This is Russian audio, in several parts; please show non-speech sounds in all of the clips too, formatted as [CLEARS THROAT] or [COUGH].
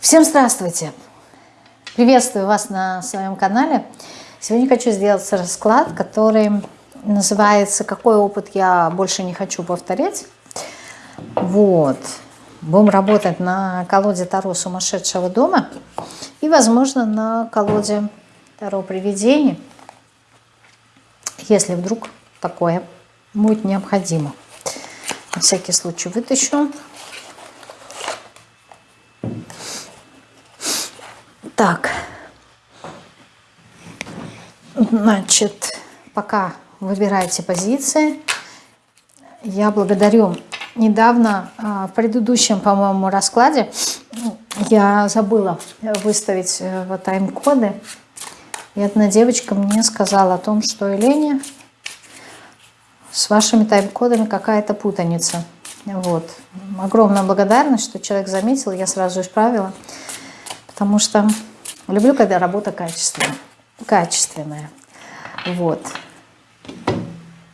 Всем здравствуйте! Приветствую вас на своем канале. Сегодня хочу сделать расклад, который называется «Какой опыт я больше не хочу повторять?». Вот. Будем работать на колоде Таро сумасшедшего дома и, возможно, на колоде Таро привидений, если вдруг такое будет необходимо. На всякий случай вытащу. Так, значит, пока выбираете позиции, я благодарю. Недавно, а, в предыдущем, по-моему, раскладе, я забыла выставить э, тайм-коды. И одна девочка мне сказала о том, что Елене с вашими тайм-кодами какая-то путаница. Вот. Огромная благодарность, что человек заметил, я сразу исправила. Потому что Люблю, когда работа качественная. качественная. Вот.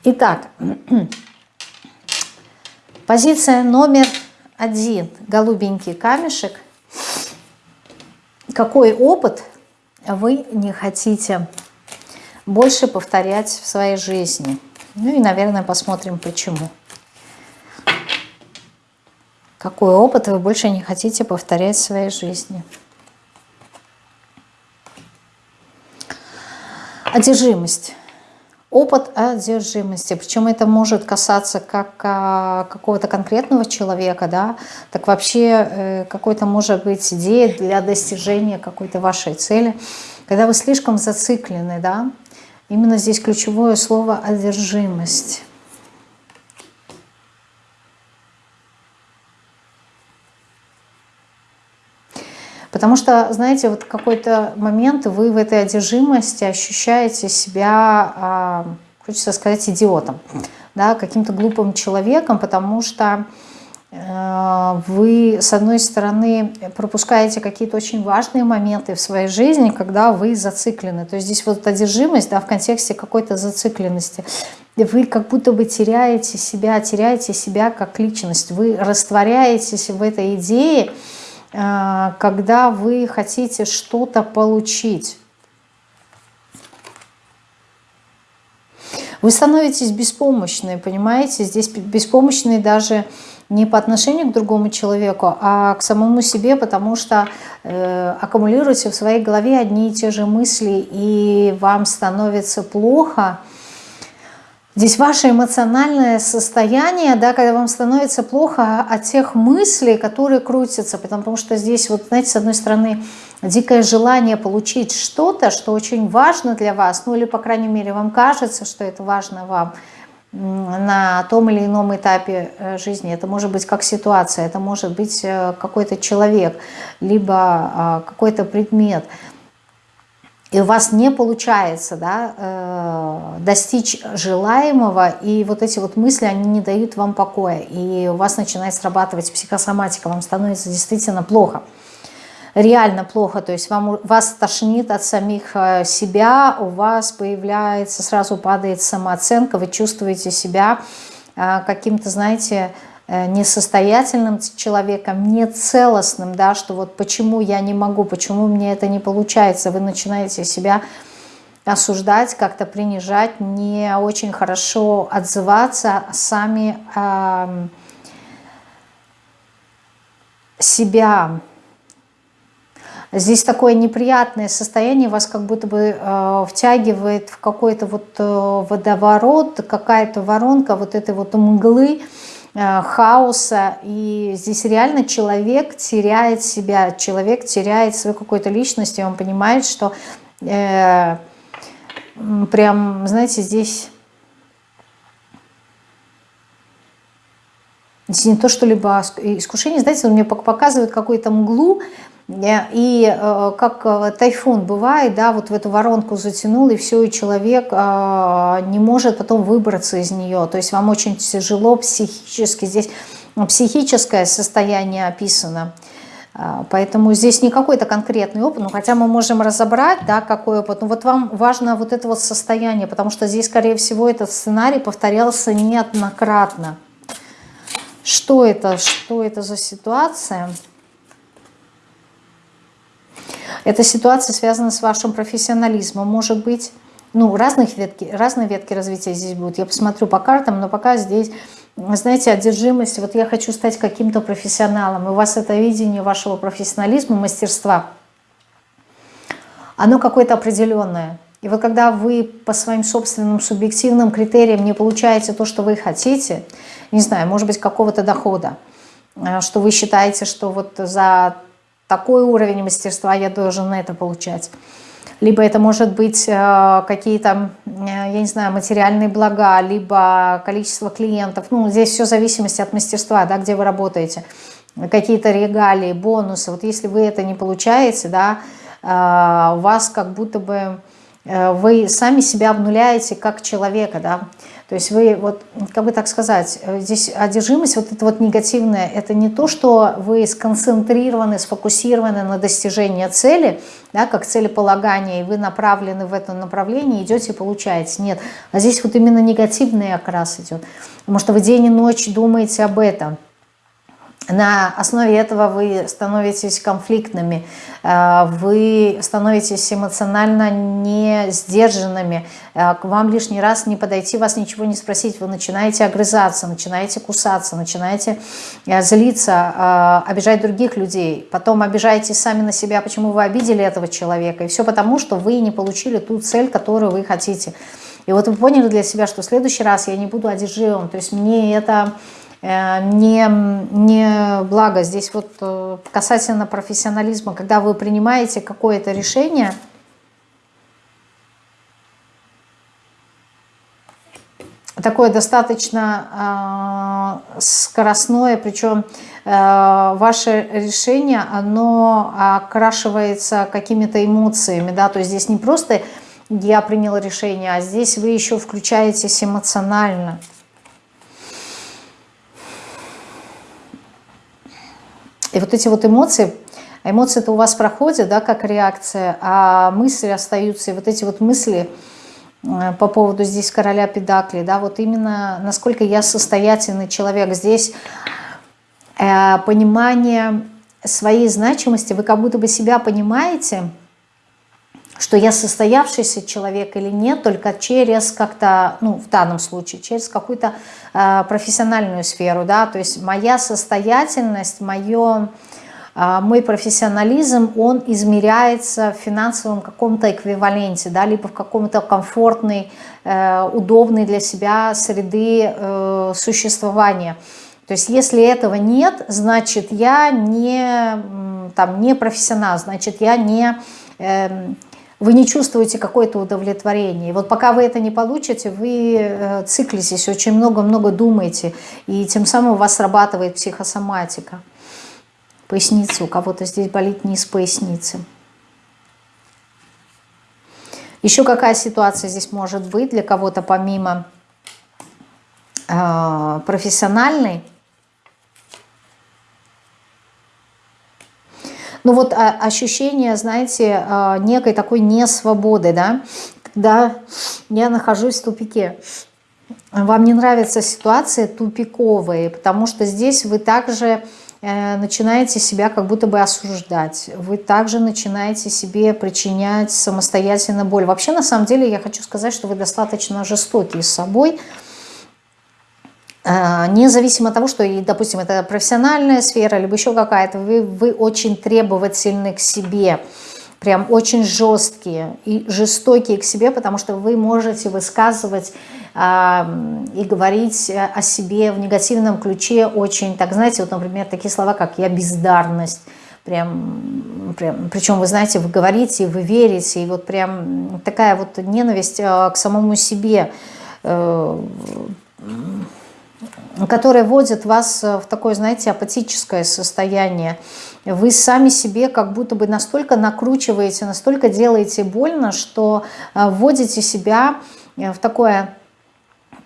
Итак, [CLEARS THROAT] позиция номер один. Голубенький камешек. Какой опыт вы не хотите больше повторять в своей жизни? Ну и, наверное, посмотрим, почему. Какой опыт вы больше не хотите повторять в своей жизни? Одержимость. Опыт одержимости. Причем это может касаться как а, какого-то конкретного человека, да, так вообще э, какой-то может быть идея для достижения какой-то вашей цели. Когда вы слишком зациклены, да, именно здесь ключевое слово одержимость. Потому что, знаете, вот какой-то момент вы в этой одержимости ощущаете себя, а, хочется сказать, идиотом, да, каким-то глупым человеком, потому что э, вы, с одной стороны, пропускаете какие-то очень важные моменты в своей жизни, когда вы зациклены. То есть здесь вот одержимость да, в контексте какой-то зацикленности. Вы как будто бы теряете себя, теряете себя как личность. Вы растворяетесь в этой идее, когда вы хотите что-то получить. Вы становитесь беспомощны, понимаете? Здесь беспомощны даже не по отношению к другому человеку, а к самому себе, потому что э, аккумулируете в своей голове одни и те же мысли, и вам становится плохо – Здесь ваше эмоциональное состояние, да, когда вам становится плохо от тех мыслей, которые крутятся, потому что здесь, вот, знаете, с одной стороны, дикое желание получить что-то, что очень важно для вас, ну или, по крайней мере, вам кажется, что это важно вам на том или ином этапе э, жизни. Это может быть как ситуация, это может быть э, какой-то человек, либо а, какой-то предмет – и у вас не получается да, э, достичь желаемого, и вот эти вот мысли, они не дают вам покоя, и у вас начинает срабатывать психосоматика, вам становится действительно плохо, реально плохо, то есть вам, вас тошнит от самих э, себя, у вас появляется, сразу падает самооценка, вы чувствуете себя э, каким-то, знаете, Э, несостоятельным человеком, нецелостным, да, что вот почему я не могу, почему мне это не получается, вы начинаете себя осуждать, как-то принижать, не очень хорошо отзываться, сами э, себя. Здесь такое неприятное состояние, вас как будто бы э, втягивает в какой-то вот э, водоворот, какая-то воронка вот этой вот мглы, Э, хаоса, и здесь реально человек теряет себя, человек теряет свою какую-то личность, и он понимает, что э, прям, знаете, здесь, здесь не то что-либо искушение, знаете, он мне показывает какую-то мглу, и э, как э, тайфун бывает, да, вот в эту воронку затянул, и все, и человек э, не может потом выбраться из нее. То есть вам очень тяжело психически, здесь психическое состояние описано. Поэтому здесь не какой-то конкретный опыт, ну, хотя мы можем разобрать, да, какой опыт. Но вот вам важно вот это вот состояние, потому что здесь, скорее всего, этот сценарий повторялся неоднократно. Что это? Что это за ситуация? Эта ситуация связана с вашим профессионализмом, может быть. Ну, разных ветки, разные ветки развития здесь будут. Я посмотрю по картам, но пока здесь, знаете, одержимость. Вот я хочу стать каким-то профессионалом. И у вас это видение вашего профессионализма, мастерства, оно какое-то определенное. И вот когда вы по своим собственным субъективным критериям не получаете то, что вы хотите, не знаю, может быть, какого-то дохода, э, что вы считаете, что вот за такой уровень мастерства я должен это получать. Либо это может быть э, какие-то, э, я не знаю, материальные блага, либо количество клиентов. Ну, здесь все в зависимости от мастерства, да, где вы работаете. Какие-то регалии, бонусы. Вот если вы это не получаете, да, у вас как будто бы Э, вы сами себя обнуляете как человека, да, то есть вы, вот, как бы так сказать, э, здесь одержимость, вот это вот негативное, это не то, что вы сконцентрированы, сфокусированы на достижении цели, да, как целеполагание, и вы направлены в это направление, идете и получаете. Нет, а здесь вот именно негативный окрас идет, потому что вы день и ночь думаете об этом, на основе этого вы становитесь конфликтными, э, вы становитесь эмоционально не сдержанными, э, к вам лишний раз не подойти, вас ничего не спросить, вы начинаете огрызаться, начинаете кусаться, начинаете э, злиться, обижать других людей, потом обижаете сами на себя, почему вы обидели этого человека, и все потому, что вы не получили ту цель, которую вы хотите. И вот вы поняли для себя, что в следующий раз я не буду одержимым, то есть мне это не, не благо. Здесь вот э, касательно профессионализма, когда вы принимаете какое-то решение, такое достаточно э, скоростное, причем э, ваше решение, оно окрашивается какими-то эмоциями, да, то есть здесь не просто я приняла решение, а здесь вы еще включаетесь эмоционально. И вот эти вот эмоции, эмоции-то у вас проходят, да, как реакция, а мысли остаются. И вот эти вот мысли э, по поводу здесь короля педакли, да, вот именно насколько я состоятельный человек. Здесь э, понимание своей значимости, вы как будто бы себя понимаете, что я состоявшийся человек или нет, только через как-то, ну, в данном случае, через какую-то э, профессиональную сферу, да, то есть моя состоятельность, мое, э, мой профессионализм, он измеряется в финансовом каком-то эквиваленте, да, либо в каком-то комфортной, э, удобной для себя среды э, существования. То есть если этого нет, значит я не, там, не профессионал, значит я не... Э, вы не чувствуете какое-то удовлетворение. И вот пока вы это не получите, вы э, циклитесь, очень много-много думаете, и тем самым у вас срабатывает психосоматика. Поясница, у кого-то здесь болит низ поясницы. Еще какая ситуация здесь может быть для кого-то помимо э, профессиональной? Ну вот а, ощущение, знаете, а, некой такой несвободы, да, когда я нахожусь в тупике. Вам не нравятся ситуации тупиковые, потому что здесь вы также э, начинаете себя как будто бы осуждать. Вы также начинаете себе причинять самостоятельно боль. Вообще, на самом деле, я хочу сказать, что вы достаточно жестоки с собой, независимо от того, что, допустим, это профессиональная сфера, либо еще какая-то, вы, вы очень требовательны к себе, прям очень жесткие и жестокие к себе, потому что вы можете высказывать э, и говорить о себе в негативном ключе очень, так знаете, вот, например, такие слова, как «я бездарность», прям, прям, причем вы знаете, вы говорите, вы верите, и вот прям такая вот ненависть э, к самому себе, э, которая вводит вас в такое, знаете, апатическое состояние. Вы сами себе как будто бы настолько накручиваете, настолько делаете больно, что э, вводите себя э, в такое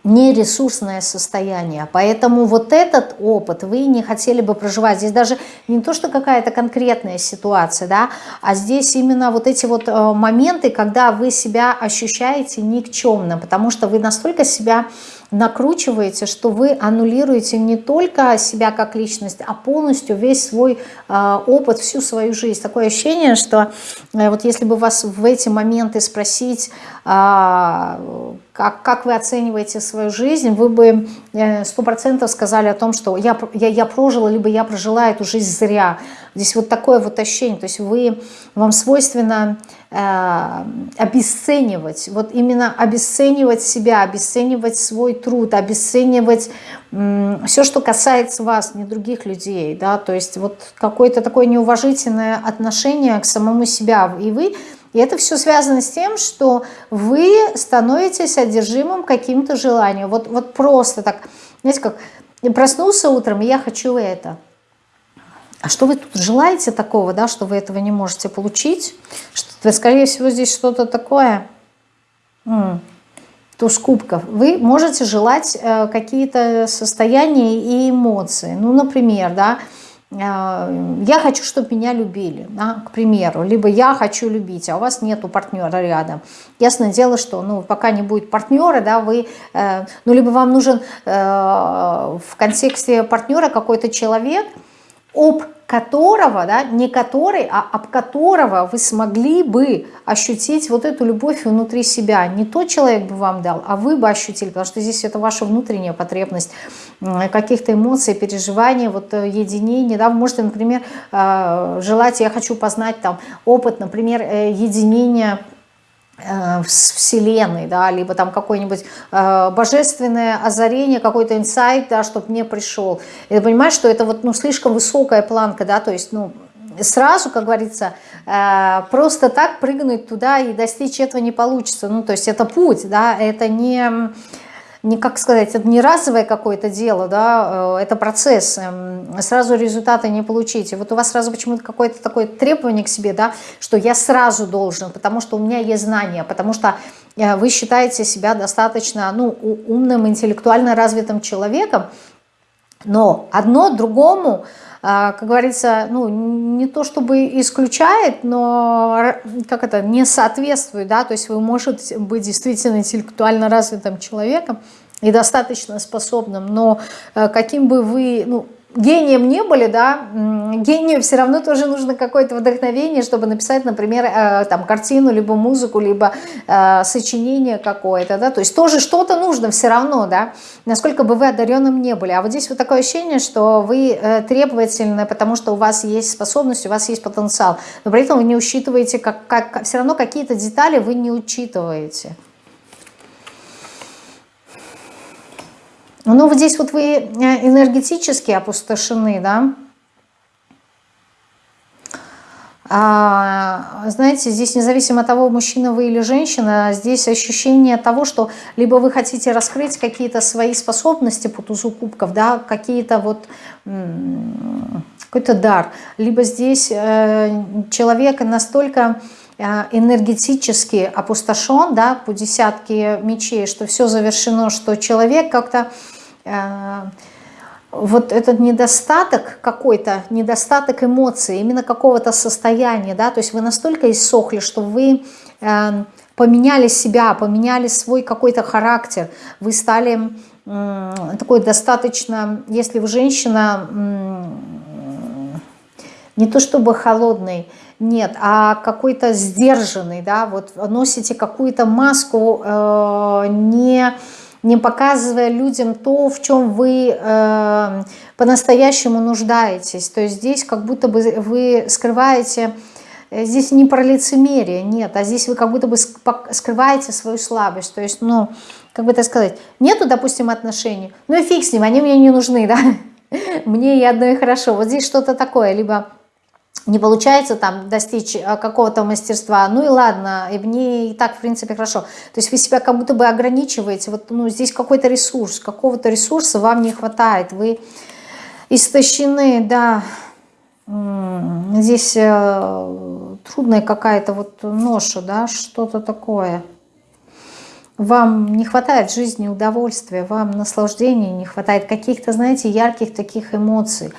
нересурсное состояние. Поэтому вот этот опыт вы не хотели бы проживать. Здесь даже не то, что какая-то конкретная ситуация, да, а здесь именно вот эти вот э, моменты, когда вы себя ощущаете никчемным, потому что вы настолько себя накручиваете, что вы аннулируете не только себя как личность, а полностью весь свой э, опыт, всю свою жизнь. Такое ощущение, что э, вот если бы вас в эти моменты спросить, э, как, как вы оцениваете свою жизнь, вы бы э, сто процентов сказали о том, что я, я, я прожила, либо я прожила эту жизнь зря. Здесь вот такое вот ощущение, то есть вы, вам свойственно обесценивать, вот именно обесценивать себя, обесценивать свой труд, обесценивать э, все, что касается вас, не других людей, да, то есть вот какое-то такое неуважительное отношение к самому себя, и вы и это все связано с тем, что вы становитесь одержимым каким-то желанием. Вот, вот просто так, знаете, как проснулся утром, и я хочу это. А что вы тут желаете такого, да, что вы этого не можете получить? Что, скорее всего, здесь что-то такое. М -м, туз кубков. Вы можете желать э, какие-то состояния и эмоции. Ну, например, да, э, я хочу, чтобы меня любили, да, к примеру, либо я хочу любить, а у вас нету партнера рядом. Ясное дело, что ну, пока не будет партнера, да, вы, э, ну, либо вам нужен э, в контексте партнера какой-то человек, об которого, да, не который, а об которого вы смогли бы ощутить вот эту любовь внутри себя. Не тот человек бы вам дал, а вы бы ощутили, потому что здесь это ваша внутренняя потребность каких-то эмоций, переживаний, вот э, единения. Да, вы можете, например, э, желать, я хочу познать там опыт, например, э, единения Вселенной, да, либо там какое-нибудь э, божественное озарение, какой-то инсайт, да, чтобы мне пришел. И ты понимаешь, что это вот, ну, слишком высокая планка, да, то есть, ну, сразу, как говорится, э, просто так прыгнуть туда и достичь этого не получится. Ну, то есть это путь, да, это не не, как сказать, это не разовое какое-то дело, да, э, это процесс, эм, сразу результаты не получите. Вот у вас сразу почему-то какое-то такое требование к себе, да, что я сразу должен, потому что у меня есть знания, потому что э, вы считаете себя достаточно, ну, умным, интеллектуально развитым человеком, но одно другому, как говорится, ну, не то чтобы исключает, но как это, не соответствует, да, то есть вы можете быть действительно интеллектуально развитым человеком и достаточно способным, но э, каким бы вы, ну, гением не были, да, гению все равно тоже нужно какое-то вдохновение, чтобы написать, например, э, там картину, либо музыку, либо э, сочинение какое-то, да, то есть тоже что-то нужно все равно, да, насколько бы вы одаренным не были. А вот здесь вот такое ощущение, что вы э, требовательны, потому что у вас есть способность, у вас есть потенциал, но при этом вы не учитываете, как, как все равно какие-то детали вы не учитываете. Ну, вот здесь вот вы э, энергетически опустошены, да. А, знаете, здесь независимо от того, мужчина вы или женщина, здесь ощущение того, что либо вы хотите раскрыть какие-то свои способности по тузу кубков, да, какие-то вот какой-то дар, либо здесь э, человек настолько энергетически опустошен, да, по десятке мечей, что все завершено, что человек как-то Э, вот этот недостаток какой-то, недостаток эмоций, именно какого-то состояния, да, то есть вы настолько иссохли, что вы э, поменяли себя, поменяли свой какой-то характер, вы стали э, такой достаточно, если вы женщина, э, не то чтобы холодный, нет, а какой-то сдержанный, да, вот носите какую-то маску э, не не показывая людям то, в чем вы э, по-настоящему нуждаетесь. То есть здесь как будто бы вы скрываете, э, здесь не про лицемерие, нет, а здесь вы как будто бы скрываете свою слабость. То есть, ну, как бы так сказать, нету, допустим, отношений, ну и фиг с ним, они мне не нужны, да, [LAUGHS] мне и одно и хорошо. Вот здесь что-то такое, либо не получается там достичь э, какого-то мастерства, ну и ладно, и мне и так, в принципе, хорошо. То есть вы себя как будто бы ограничиваете, вот ну, здесь какой-то ресурс, какого-то ресурса вам не хватает, вы истощены, да, здесь э, трудная какая-то вот ноша, да, что-то такое. Вам не хватает жизни удовольствия, вам наслаждения не хватает каких-то, знаете, ярких таких эмоций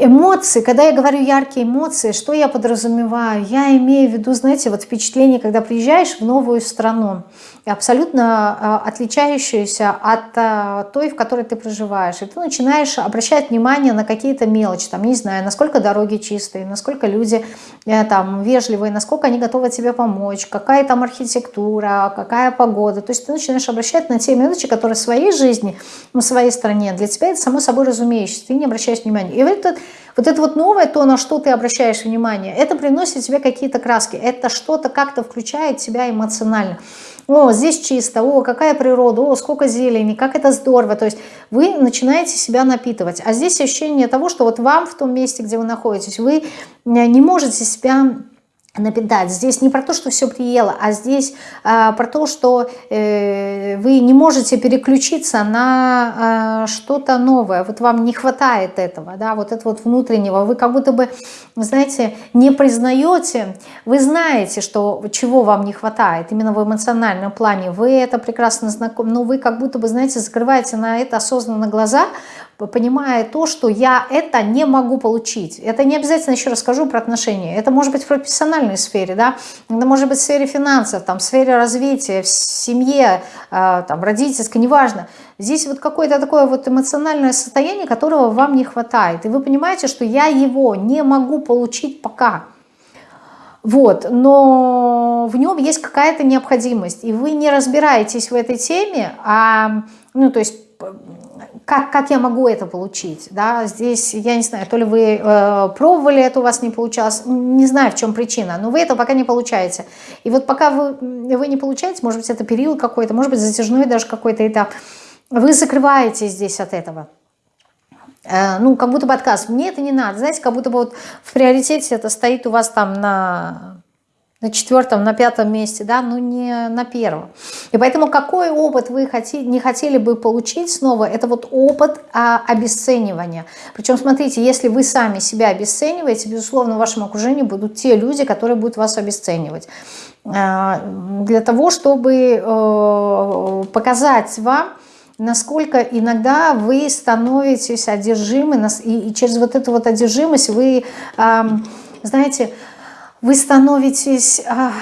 Эмоции, когда я говорю яркие эмоции, что я подразумеваю? Я имею в виду, знаете, вот впечатление, когда приезжаешь в новую страну, абсолютно а, отличающуюся от а, той, в которой ты проживаешь. И ты начинаешь обращать внимание на какие-то мелочи, там, не знаю, насколько дороги чистые, насколько люди э, там вежливые, насколько они готовы тебе помочь, какая там архитектура, какая погода. То есть ты начинаешь обращать на те мелочи, которые в своей жизни, в своей стране, для тебя это само собой разумеющееся, ты не обращаешь внимания. И вот этот вот это вот новое, то, на что ты обращаешь внимание, это приносит тебе какие-то краски, это что-то как-то включает тебя эмоционально. О, здесь чисто, о, какая природа, о, сколько зелени, как это здорово. То есть вы начинаете себя напитывать. А здесь ощущение того, что вот вам в том месте, где вы находитесь, вы не можете себя напитать. Здесь не про то, что все приело, а здесь а, про то, что э, вы не можете переключиться на а, что-то новое. Вот вам не хватает этого, да, вот этого вот внутреннего. Вы как будто бы, знаете, не признаете, вы знаете, что, чего вам не хватает, именно в эмоциональном плане. Вы это прекрасно знакомы, но вы как будто бы, знаете, закрываете на это осознанно глаза, понимая то, что я это не могу получить. Это не обязательно, еще расскажу про отношения. Это может быть в профессиональной сфере, да, это может быть в сфере финансов, там, в сфере развития, в семье, э, там, родительской, неважно. Здесь вот какое-то такое вот эмоциональное состояние, которого вам не хватает. И вы понимаете, что я его не могу получить пока. Вот, но в нем есть какая-то необходимость, и вы не разбираетесь в этой теме, а, ну, то есть как, как я могу это получить, да, здесь, я не знаю, то ли вы э, пробовали, это у вас не получалось, не знаю, в чем причина, но вы это пока не получаете, и вот пока вы, вы не получаете, может быть, это период какой-то, может быть, затяжной даже какой-то этап, вы закрываетесь здесь от этого, э, ну, как будто бы отказ, мне это не надо, знаете, как будто бы вот в приоритете это стоит у вас там на на четвертом, на пятом месте, да, но не на первом. И поэтому какой опыт вы хотели, не хотели бы получить снова, это вот опыт а, обесценивания. Причем, смотрите, если вы сами себя обесцениваете, безусловно, в вашем окружении будут те люди, которые будут вас обесценивать. А, для того, чтобы э, показать вам, насколько иногда вы становитесь одержимы, и, через вот эту вот одержимость вы, знаете, вы становитесь а,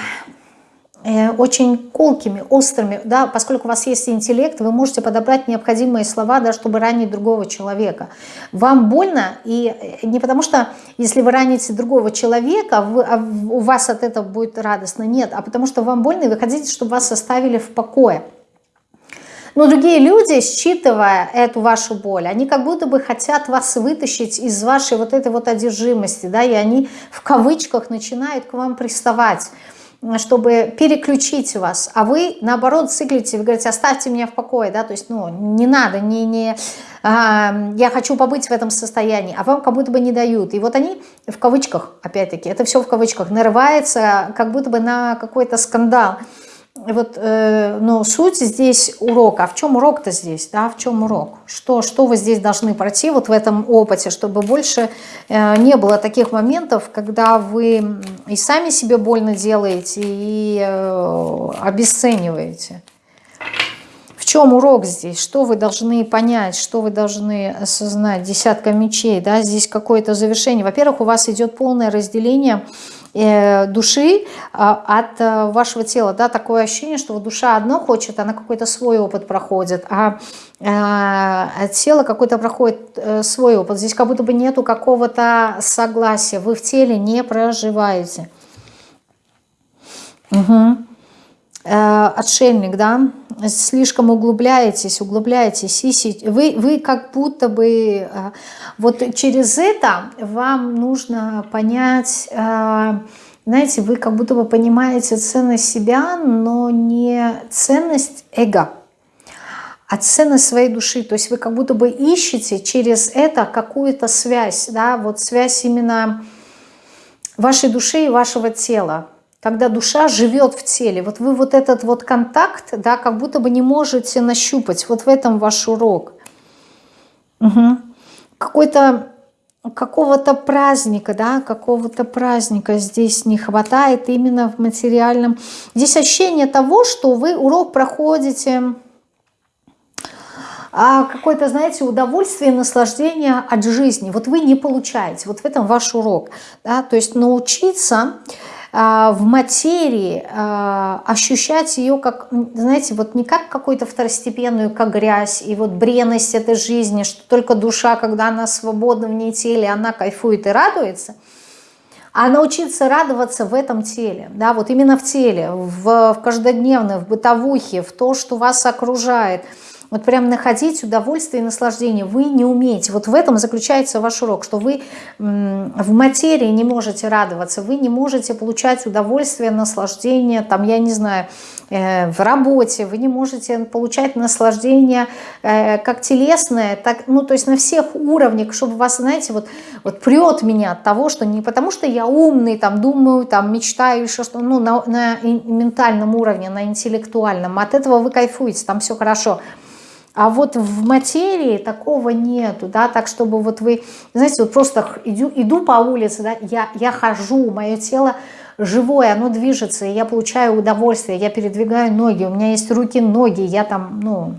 э, очень колкими, острыми, да, поскольку у вас есть интеллект, вы можете подобрать необходимые слова, да, чтобы ранить другого человека. Вам больно, и э, не потому что, если вы раните другого человека, вы, а у вас от этого будет радостно, нет, а потому что вам больно, и вы хотите, чтобы вас оставили в покое. Но другие люди, считывая эту вашу боль, они как будто бы хотят вас вытащить из вашей вот этой вот одержимости, да, и они в кавычках начинают к вам приставать чтобы переключить вас, а вы наоборот циклите, вы говорите, оставьте меня в покое, да, то есть, ну, не надо, не, не, а, я хочу побыть в этом состоянии, а вам как будто бы не дают, и вот они в кавычках, опять-таки, это все в кавычках, нарывается как будто бы на какой-то скандал, вот, э, но суть здесь урока. А в чем урок-то здесь? Да? В чем урок? Что, что вы здесь должны пройти вот в этом опыте, чтобы больше э, не было таких моментов, когда вы и сами себе больно делаете, и э, обесцениваете. В чем урок здесь? Что вы должны понять, что вы должны осознать? Десятка мечей, да, здесь какое-то завершение. Во-первых, у вас идет полное разделение души а, от э, вашего тела. Да, такое ощущение, что душа одно хочет, она какой-то свой опыт проходит, а, а тело какой-то проходит свой опыт. Здесь как будто бы нету какого-то согласия. Вы в теле не проживаете. Угу. Отшельник, да, слишком углубляетесь, углубляетесь, вы, вы как будто бы, э, вот через это вам нужно понять, э, знаете, вы как будто бы понимаете ценность себя, но не ценность эго, а ценность своей души. То есть вы как будто бы ищете через это какую-то связь, да, вот связь именно вашей души и вашего тела когда душа живет в теле. Вот вы вот этот вот контакт, да, как будто бы не можете нащупать. Вот в этом ваш урок. Угу. Какой-то какого-то праздника, да, какого-то праздника здесь не хватает именно в материальном. Здесь ощущение того, что вы урок проходите а какое-то, знаете, удовольствие, наслаждение от жизни. Вот вы не получаете, вот в этом ваш урок. Да? То есть научиться в материи а, ощущать ее как, знаете, вот не как какую-то второстепенную, как грязь, и вот бренность этой жизни, что только душа, когда она свободна в ней теле, она кайфует и радуется, а научиться радоваться в этом теле, да, вот именно в теле, в, в каждодневной, в бытовухе, в то, что вас окружает – вот прям находить удовольствие и наслаждение. Вы не умеете. Вот в этом заключается ваш урок, что вы в материи не можете радоваться, вы не можете получать удовольствие, наслаждение, там, я не знаю, э, в работе, вы не можете получать наслаждение э, как телесное, так, ну, то есть на всех уровнях, чтобы вас, знаете, вот, вот прет меня от того, что не потому, что я умный, там, думаю, там, мечтаю, еще что, ну, на, на ментальном уровне, на интеллектуальном, от этого вы кайфуете, там все хорошо, а вот в материи такого нету, да, так чтобы вот вы, знаете, вот просто иду, иду по улице, да, я, я хожу, мое тело живое, оно движется, и я получаю удовольствие, я передвигаю ноги, у меня есть руки, ноги, я там, ну,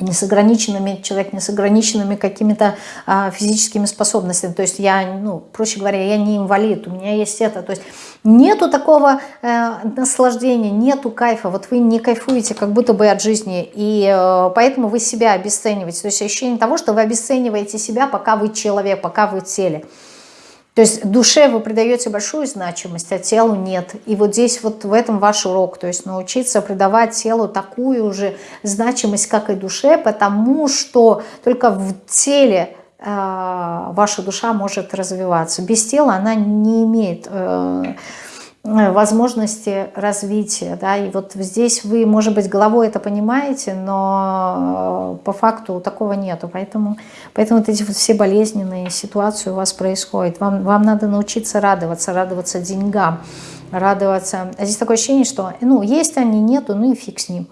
не с ограниченными, человек не с ограниченными какими-то а, физическими способностями. То есть я, ну, проще говоря, я не инвалид, у меня есть это. То есть нету такого э, наслаждения, нету кайфа. Вот вы не кайфуете как будто бы от жизни, и э, поэтому вы себя обесцениваете. То есть ощущение того, что вы обесцениваете себя, пока вы человек, пока вы в теле. То есть душе вы придаете большую значимость, а телу нет. И вот здесь вот в этом ваш урок. То есть научиться придавать телу такую же значимость, как и душе, потому что только в теле э, ваша душа может развиваться. Без тела она не имеет... Э, возможности развития. Да? И вот здесь вы, может быть, головой это понимаете, но э, по факту такого нету. Поэтому, поэтому вот эти вот все болезненные ситуации у вас происходят. Вам, вам надо научиться радоваться, радоваться деньгам, радоваться. А здесь такое ощущение, что ну, есть они, нету, ну и фиг с ним.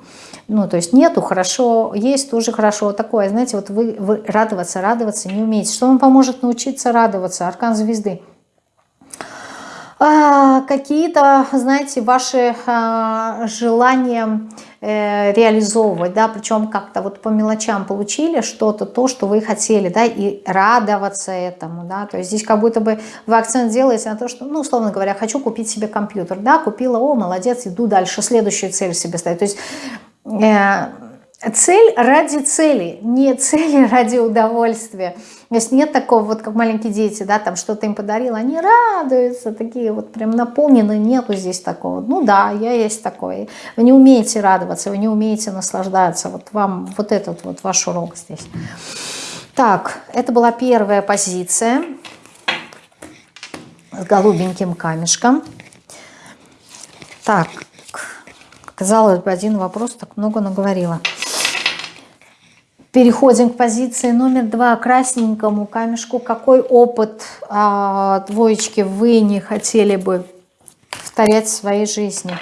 Ну, то есть нету, хорошо, есть тоже хорошо. Такое, знаете, вот вы, вы радоваться, радоваться не умеете. Что вам поможет научиться радоваться? Аркан звезды. А, какие-то, знаете, ваши а, желания э, реализовывать, да, причем как-то вот по мелочам получили что-то, то, что вы хотели, да, и радоваться этому, да, то есть здесь как будто бы вы акцент делаете на то, что, ну, условно говоря, хочу купить себе компьютер, да, купила, о, молодец, иду дальше, следующую цель себе ставить, то есть э, цель ради цели, не [LAUGHS] цели ради удовольствия. То есть нет такого, вот как маленькие дети, да, там что-то им подарил, они радуются, такие вот прям наполнены, нету здесь такого. Ну да, я есть такой. Вы не умеете радоваться, вы не умеете наслаждаться. Вот вам вот этот вот ваш урок здесь. Так, это была первая позиция с голубеньким камешком. Так, казалось бы, один вопрос, так много наговорила. Переходим к позиции номер два, красненькому камешку. Какой опыт а, двоечки вы не хотели бы повторять в своей жизни?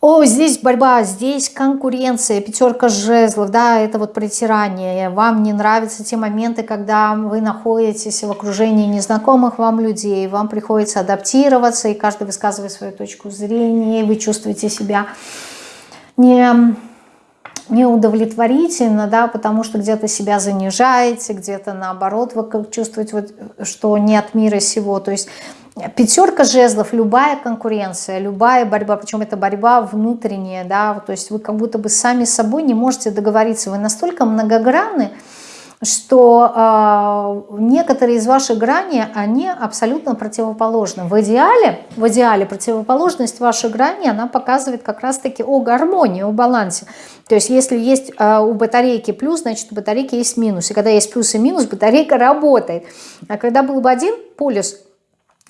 О, здесь борьба, здесь конкуренция, пятерка жезлов, да, это вот притирание. Вам не нравятся те моменты, когда вы находитесь в окружении незнакомых вам людей, вам приходится адаптироваться, и каждый высказывает свою точку зрения, вы чувствуете себя не, не удовлетворительно, да, потому что где-то себя занижаете, где-то наоборот вы чувствуете, вот, что не от мира сего. То есть пятерка жезлов, любая конкуренция, любая борьба, причем это борьба внутренняя, да, то есть вы как будто бы сами с собой не можете договориться, вы настолько многогранны, что э, некоторые из ваших граней, они абсолютно противоположны. В идеале, в идеале противоположность вашей грани, она показывает как раз-таки о гармонии, о балансе. То есть если есть э, у батарейки плюс, значит у батарейки есть минус. И когда есть плюс и минус, батарейка работает. А когда был бы один полюс,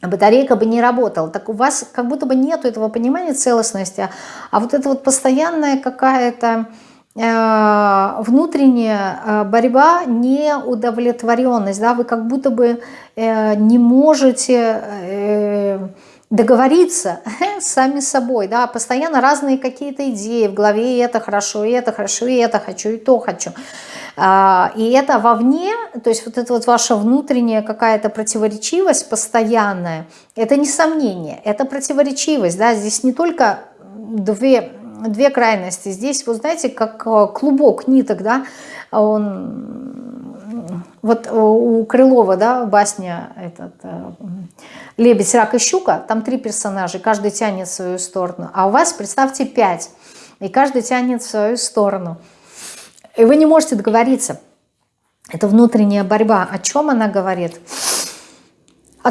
батарейка бы не работала. Так у вас как будто бы нету этого понимания целостности, а вот это вот постоянная какая-то внутренняя э, борьба, неудовлетворенность, да, вы как будто бы э, не можете договориться [LAUGHS] сами с собой, да, постоянно разные какие-то идеи в голове, и это хорошо, и это хорошо, и это хочу, и то хочу. А, и это вовне, то есть вот это вот ваша внутренняя какая-то противоречивость постоянная, это не сомнение, это противоречивость, да, здесь не только две две крайности. Здесь, вы знаете, как э, клубок ниток, да, он, вот у Крылова, да, басня этот, «Лебедь, рак и щука», там три персонажа, каждый тянет в свою сторону, а у вас, представьте, пять, и каждый тянет в свою сторону. И вы не можете договориться. Это внутренняя борьба. О чем она говорит?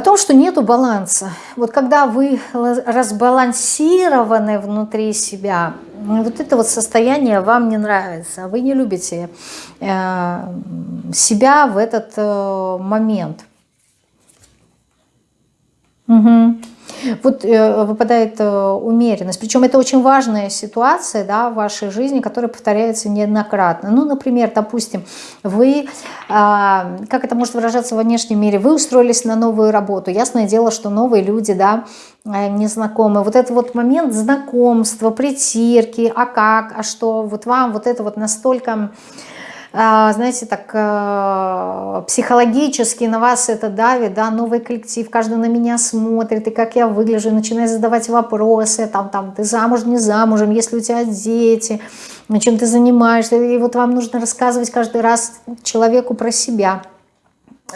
Том, что нету баланса. Вот когда вы разбалансированы внутри себя, вот это вот состояние вам не нравится, вы не любите э, себя в этот э, момент. Угу. Вот э, выпадает э, умеренность. Причем это очень важная ситуация да, в вашей жизни, которая повторяется неоднократно. Ну, например, допустим, вы, а, как это может выражаться во внешнем мире, вы устроились на новую работу. Ясное дело, что новые люди, да, э, незнакомые. Вот этот вот момент знакомства, притирки, а как, а что, вот вам вот это вот настолько знаете, так э, психологически на вас это давит, да, новый коллектив, каждый на меня смотрит, и как я выгляжу, начинает задавать вопросы, там, там, ты замуж, не замужем, если у тебя дети, чем ты занимаешься, и вот вам нужно рассказывать каждый раз человеку про себя.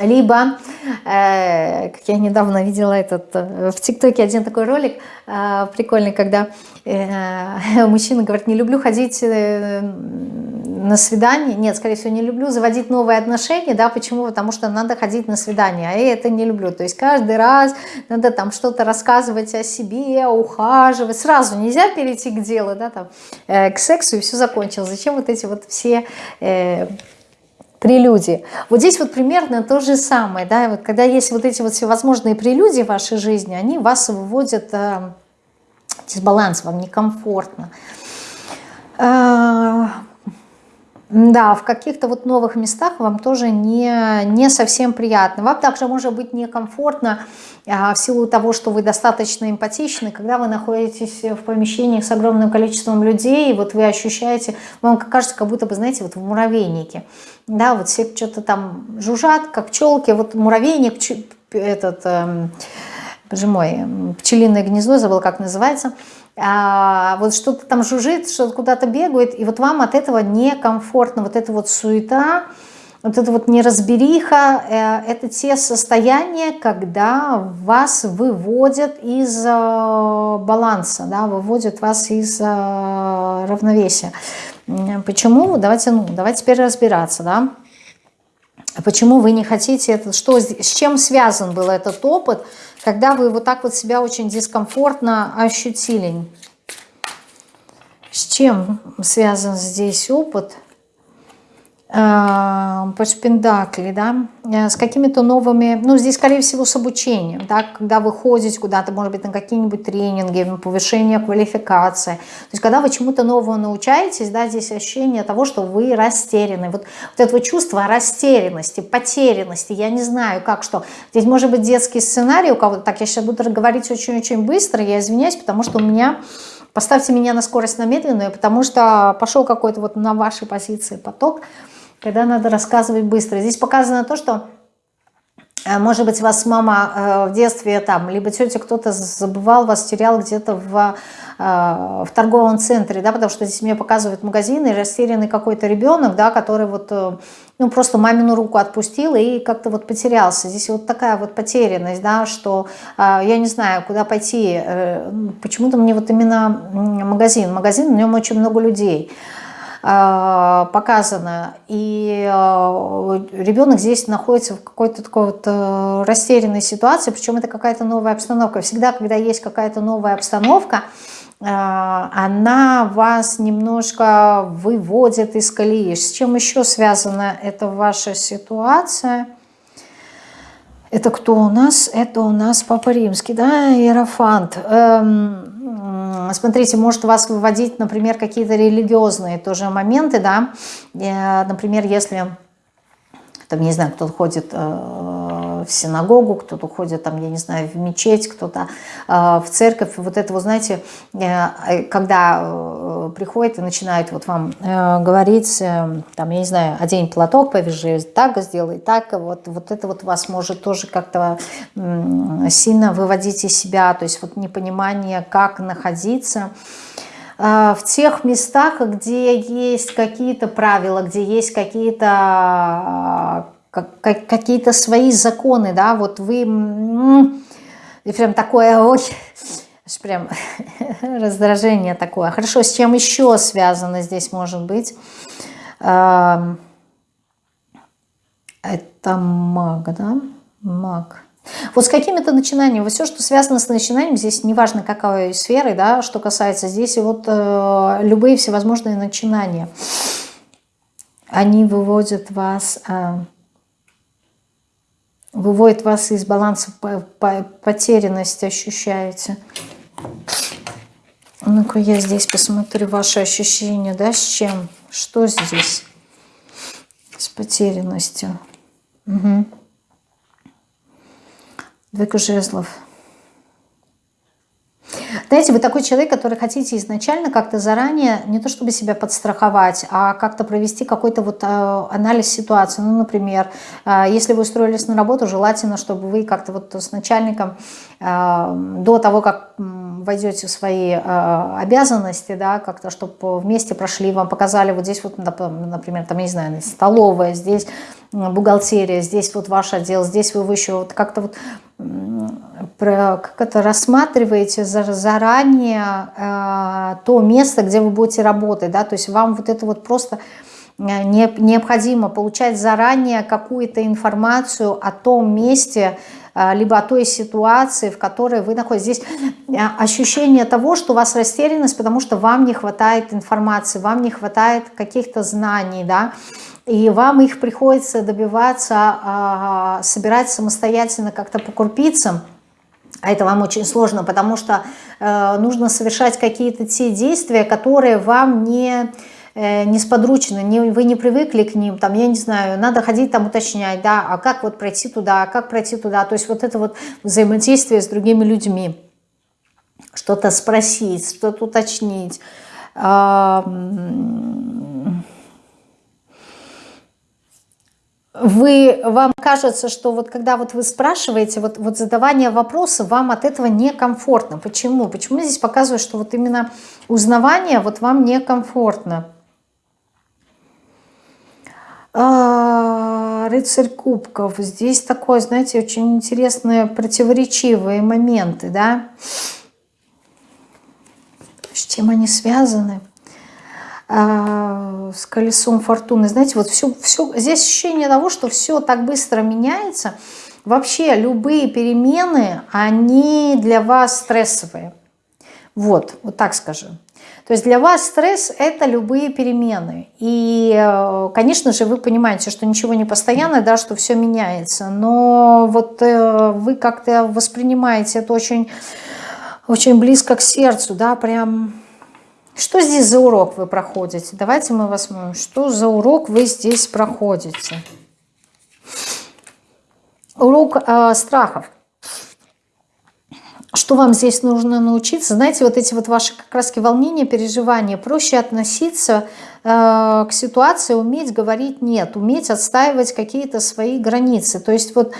Либо, э, как я недавно видела этот, э, в ТикТоке один такой ролик э, прикольный, когда э, [LAUGHS] мужчина говорит, не люблю ходить э, на свидание, нет, скорее всего, не люблю заводить новые отношения, да, почему? Потому что надо ходить на свидание, а я это не люблю, то есть каждый раз надо там что-то рассказывать о себе, ухаживать, сразу нельзя перейти к делу, да, там, э, к сексу и все закончилось, зачем вот эти вот все... Э, прелюдии. Вот здесь вот примерно то же самое, да, вот когда есть вот эти вот всевозможные прелюдии в вашей жизни, они вас выводят э, дисбаланс, вам некомфортно. Э, да, в каких-то вот новых местах вам тоже не, не совсем приятно. Вам также может быть некомфортно а, в силу того, что вы достаточно эмпатичны, когда вы находитесь в помещениях с огромным количеством людей, и вот вы ощущаете, вам кажется, как будто бы, знаете, вот в муравейнике. Да, вот все что-то там жужжат, как пчелки, вот муравейник, этот, э, боже мой, пчелиное гнездо, забыл, как называется – а, вот что-то там жужжит, что-то куда-то бегает, и вот вам от этого некомфортно, вот эта вот суета, вот эта вот неразбериха, э, это те состояния, когда вас выводят из э, баланса, да, выводят вас из э, равновесия. Почему? Давайте, ну, давайте теперь разбираться, да. Почему вы не хотите это, что, с чем связан был этот опыт, когда вы вот так вот себя очень дискомфортно ощутили. С чем связан здесь опыт? Э, по шпиндакле, да, э, с какими-то новыми, ну, здесь, скорее всего, с обучением, да, когда вы ходите куда-то, может быть, на какие-нибудь тренинги, повышение квалификации, то есть, когда вы чему-то новому научаетесь, да, здесь ощущение того, что вы растеряны, вот, вот это вот чувство растерянности, потерянности, я не знаю, как что, здесь может быть детский сценарий у кого-то, так, я сейчас буду говорить очень-очень быстро, я извиняюсь, потому что у меня Поставьте меня на скорость на медленную, потому что пошел какой-то вот на вашей позиции поток когда надо рассказывать быстро. Здесь показано то, что э, может быть, вас мама э, в детстве, там, либо тетя кто-то забывал вас, терял где-то в, э, в торговом центре, да, потому что здесь мне показывают магазины, растерянный какой-то ребенок, да, который вот, ну, просто мамину руку отпустил и как-то вот потерялся. Здесь вот такая вот потерянность, да, что я не знаю, куда пойти. Почему-то мне вот именно магазин, магазин, в нем очень много людей. А, показано. И а, ребенок здесь находится в какой-то такой вот э, растерянной ситуации, причем это какая-то новая обстановка. Всегда, когда есть какая-то новая обстановка, а, она вас немножко выводит из колеи. С чем еще связана эта ваша ситуация? Это кто у нас? Это у нас Папа Римский, да, Иерофант. Эм, смотрите, может вас выводить, например, какие-то религиозные тоже моменты, да, э, например, если, там, не знаю, кто-то ходит э, в синагогу, кто-то ходит, там, я не знаю, в мечеть, кто-то э, в церковь, вот это, вы знаете, когда приходит и начинает вот вам говорить, там, я не знаю, одень платок, повяжи так, сделай так, вот, вот это вот вас может тоже как-то сильно выводить из себя, то есть вот непонимание, как находиться, в тех местах, где есть какие-то правила, где есть какие-то какие-то свои законы, да, вот вы и прям такое, [LAUGHS] ой, прям [LAUGHS] раздражение такое. Хорошо, с чем еще связано здесь может быть? Это маг, да? Маг. Вот с какими-то начинаниями, вот все, что связано с начинанием, здесь неважно какой сферы, да, что касается здесь, вот э, любые всевозможные начинания, они выводят вас, э, выводят вас из баланса, потерянность ощущаете. Ну-ка я здесь посмотрю ваши ощущения, да, с чем, что здесь с потерянностью. Угу. Двойка жезлов. Знаете, вы такой человек, который хотите изначально как-то заранее, не то чтобы себя подстраховать, а как-то провести какой-то вот э, анализ ситуации. Ну, например, э, если вы устроились на работу, желательно, чтобы вы как-то вот с начальником э, до того, как войдете в свои обязанности, да, как-то, чтобы вместе прошли, вам показали вот здесь вот, например, там, не знаю, столовая, здесь бухгалтерия, здесь вот ваш отдел, здесь вы еще вот как-то вот как это рассматриваете заранее э, то место, где вы будете работать, да, то есть вам вот это вот просто э, необходимо получать заранее какую-то информацию о том месте, э, либо о той ситуации, в которой вы находитесь. Здесь ощущение того, что у вас растерянность, потому что вам не хватает информации, вам не хватает каких-то знаний, да, и вам их приходится добиваться, а, собирать самостоятельно как-то по крупицам, а это вам очень сложно, потому что э, нужно совершать какие-то те действия, которые вам не э, несподручны, не, вы не привыкли к ним, там, я не знаю, надо ходить там уточнять, да, а как вот пройти туда, а как пройти туда, то есть вот это вот взаимодействие с другими людьми, что-то спросить, что-то уточнить, вы, вам кажется, что вот когда вот вы спрашиваете, вот, вот задавание вопроса, вам от этого некомфортно. Почему? Почему здесь показывают, что вот именно узнавание вот вам некомфортно? А, рыцарь кубков. Здесь такое, знаете, очень интересные противоречивые моменты, да? С чем они связаны? А, с колесом фортуны. Знаете, вот все, все, здесь ощущение того, что все так быстро меняется. Вообще любые перемены, они для вас стрессовые. Вот, вот так скажем. То есть для вас стресс – это любые перемены. И, э, конечно же, вы понимаете, что ничего не постоянно, да, что все меняется. Но вот э, вы как-то воспринимаете это очень, очень близко к сердцу, да, прям что здесь за урок вы проходите? Давайте мы возьмем, что за урок вы здесь проходите. Урок э, страхов. Что вам здесь нужно научиться? Знаете, вот эти вот ваши как раз волнения, переживания, проще относиться э, к ситуации, уметь говорить «нет», уметь отстаивать какие-то свои границы. То есть вот а,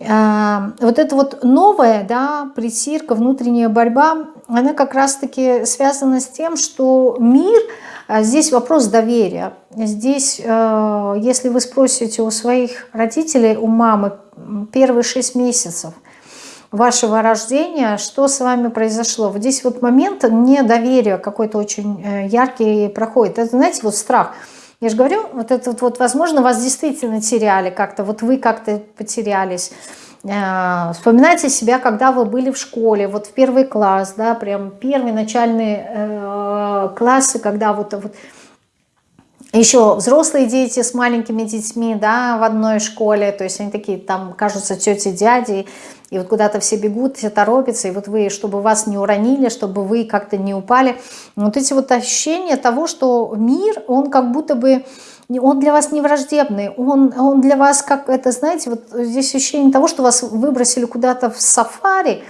вот это вот новая, да, притирка, внутренняя борьба, она как раз-таки связана с тем, что мир, а, здесь вопрос доверия. Здесь, а, если вы спросите у своих родителей, у мамы, первые шесть месяцев вашего рождения, что с вами произошло. Вот здесь вот момент недоверия какой-то очень э, яркий проходит. Это, знаете, вот страх – я же говорю, вот это вот, возможно, вас действительно теряли как-то, вот вы как-то потерялись. Э, вспоминайте себя, когда вы были в школе, вот в первый класс, да, прям первые начальные э, классы, когда вот, вот еще взрослые дети с маленькими детьми, да, в одной школе, то есть они такие там кажутся тети, дяди, и вот куда-то все бегут, все торопятся, и вот вы, чтобы вас не уронили, чтобы вы как-то не упали, вот эти вот ощущения того, что мир, он как будто бы, он для вас не враждебный, он, он для вас как это, знаете, вот здесь ощущение того, что вас выбросили куда-то в сафари,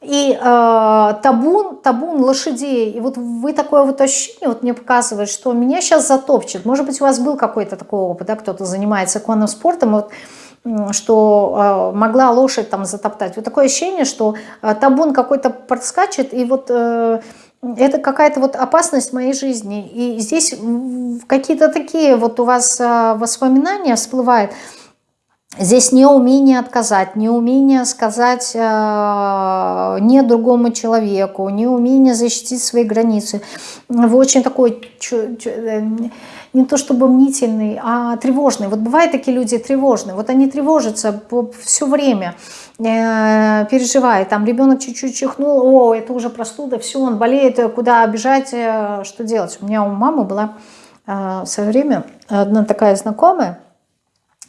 и э, табун, табун лошадей, и вот вы такое вот ощущение, вот мне показывает, что меня сейчас затопчет. Может быть, у вас был какой-то такой опыт, да, кто-то занимается конным спортом, вот, что э, могла лошадь там затоптать. Вот такое ощущение, что э, табун какой-то подскачет, и вот э, это какая-то вот опасность моей жизни. И здесь какие-то такие вот у вас а, воспоминания всплывают. Здесь неумение отказать, неумение сказать э, не другому человеку, неумение защитить свои границы. Вы очень такой, э, не то чтобы мнительный, а тревожный. Вот бывают такие люди тревожные, вот они тревожатся все время, э, переживают. Там ребенок чуть-чуть чихнул, о, это уже простуда, все, он болеет, куда бежать, э, что делать. У меня у мамы была э, в свое время одна такая знакомая,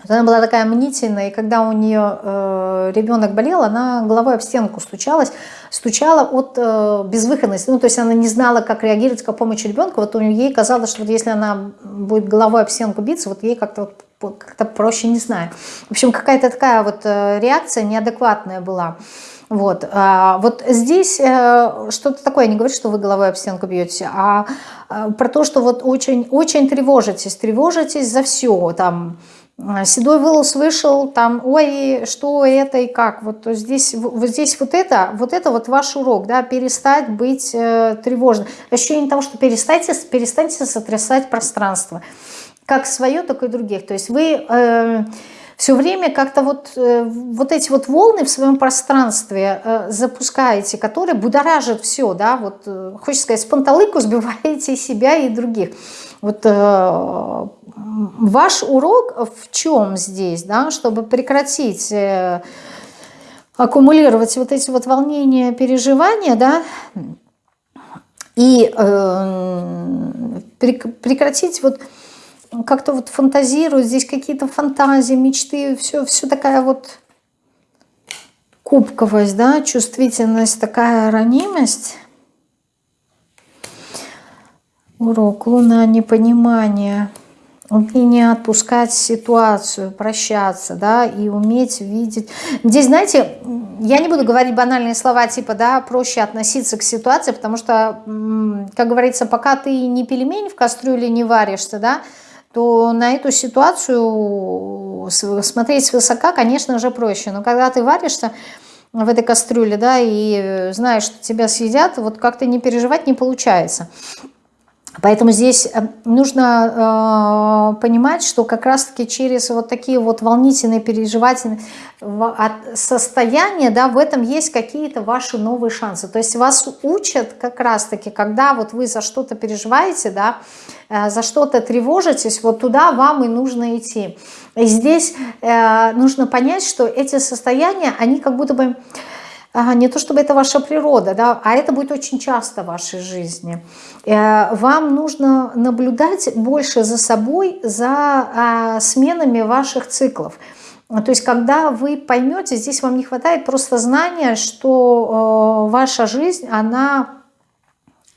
она была такая мнительная, и когда у нее э, ребенок болел, она головой об стенку стучалась, стучала от э, безвыходности. Ну, то есть она не знала, как реагировать, как помочь ребенку. Вот у нее ей казалось, что вот если она будет головой об стенку биться, вот ей как-то вот, как проще, не знаю. В общем, какая-то такая вот э, реакция неадекватная была. Вот, а, вот здесь э, что-то такое, не говорю, что вы головой об стенку бьете, а, а про то, что вот очень, очень тревожитесь, тревожитесь за все, там, седой волос вышел, там, ой, что это и как. Вот здесь вот, здесь вот это, вот это вот ваш урок, да, перестать быть э, тревожным. Ощущение того, что перестаньте, перестаньте сотрясать пространство. Как свое, так и других. То есть вы э, все время как-то вот, э, вот эти вот волны в своем пространстве э, запускаете, которые будоражат все, да, вот, э, хочется сказать, с панталыку [LAUGHS] сбиваете себя и других. Вот э, ваш урок в чем здесь, да, чтобы прекратить э, аккумулировать вот эти вот волнения, переживания, да, и э, прекратить вот как-то вот фантазировать, здесь какие-то фантазии, мечты, все, все такая вот кубковость, да, чувствительность, такая ранимость – Урок Луна непонимание, умение отпускать ситуацию, прощаться, да, и уметь видеть. Здесь, знаете, я не буду говорить банальные слова типа, да, проще относиться к ситуации, потому что, как говорится, пока ты не пельмень в кастрюле не варишься, да, то на эту ситуацию смотреть свысока, конечно же, проще. Но когда ты варишься в этой кастрюле, да, и знаешь, что тебя съедят, вот как-то не переживать не получается. Поэтому здесь э, нужно э, понимать, что как раз-таки через вот такие вот волнительные, переживательные состояния, да, в этом есть какие-то ваши новые шансы. То есть вас учат как раз-таки, когда вот вы за что-то переживаете, да, э, за что-то тревожитесь, вот туда вам и нужно идти. И здесь э, нужно понять, что эти состояния, они как будто бы не то чтобы это ваша природа, да, а это будет очень часто в вашей жизни. Э, вам нужно наблюдать больше за собой, за а, сменами ваших циклов. То есть, когда вы поймете, здесь вам не хватает просто знания, что э, ваша жизнь, она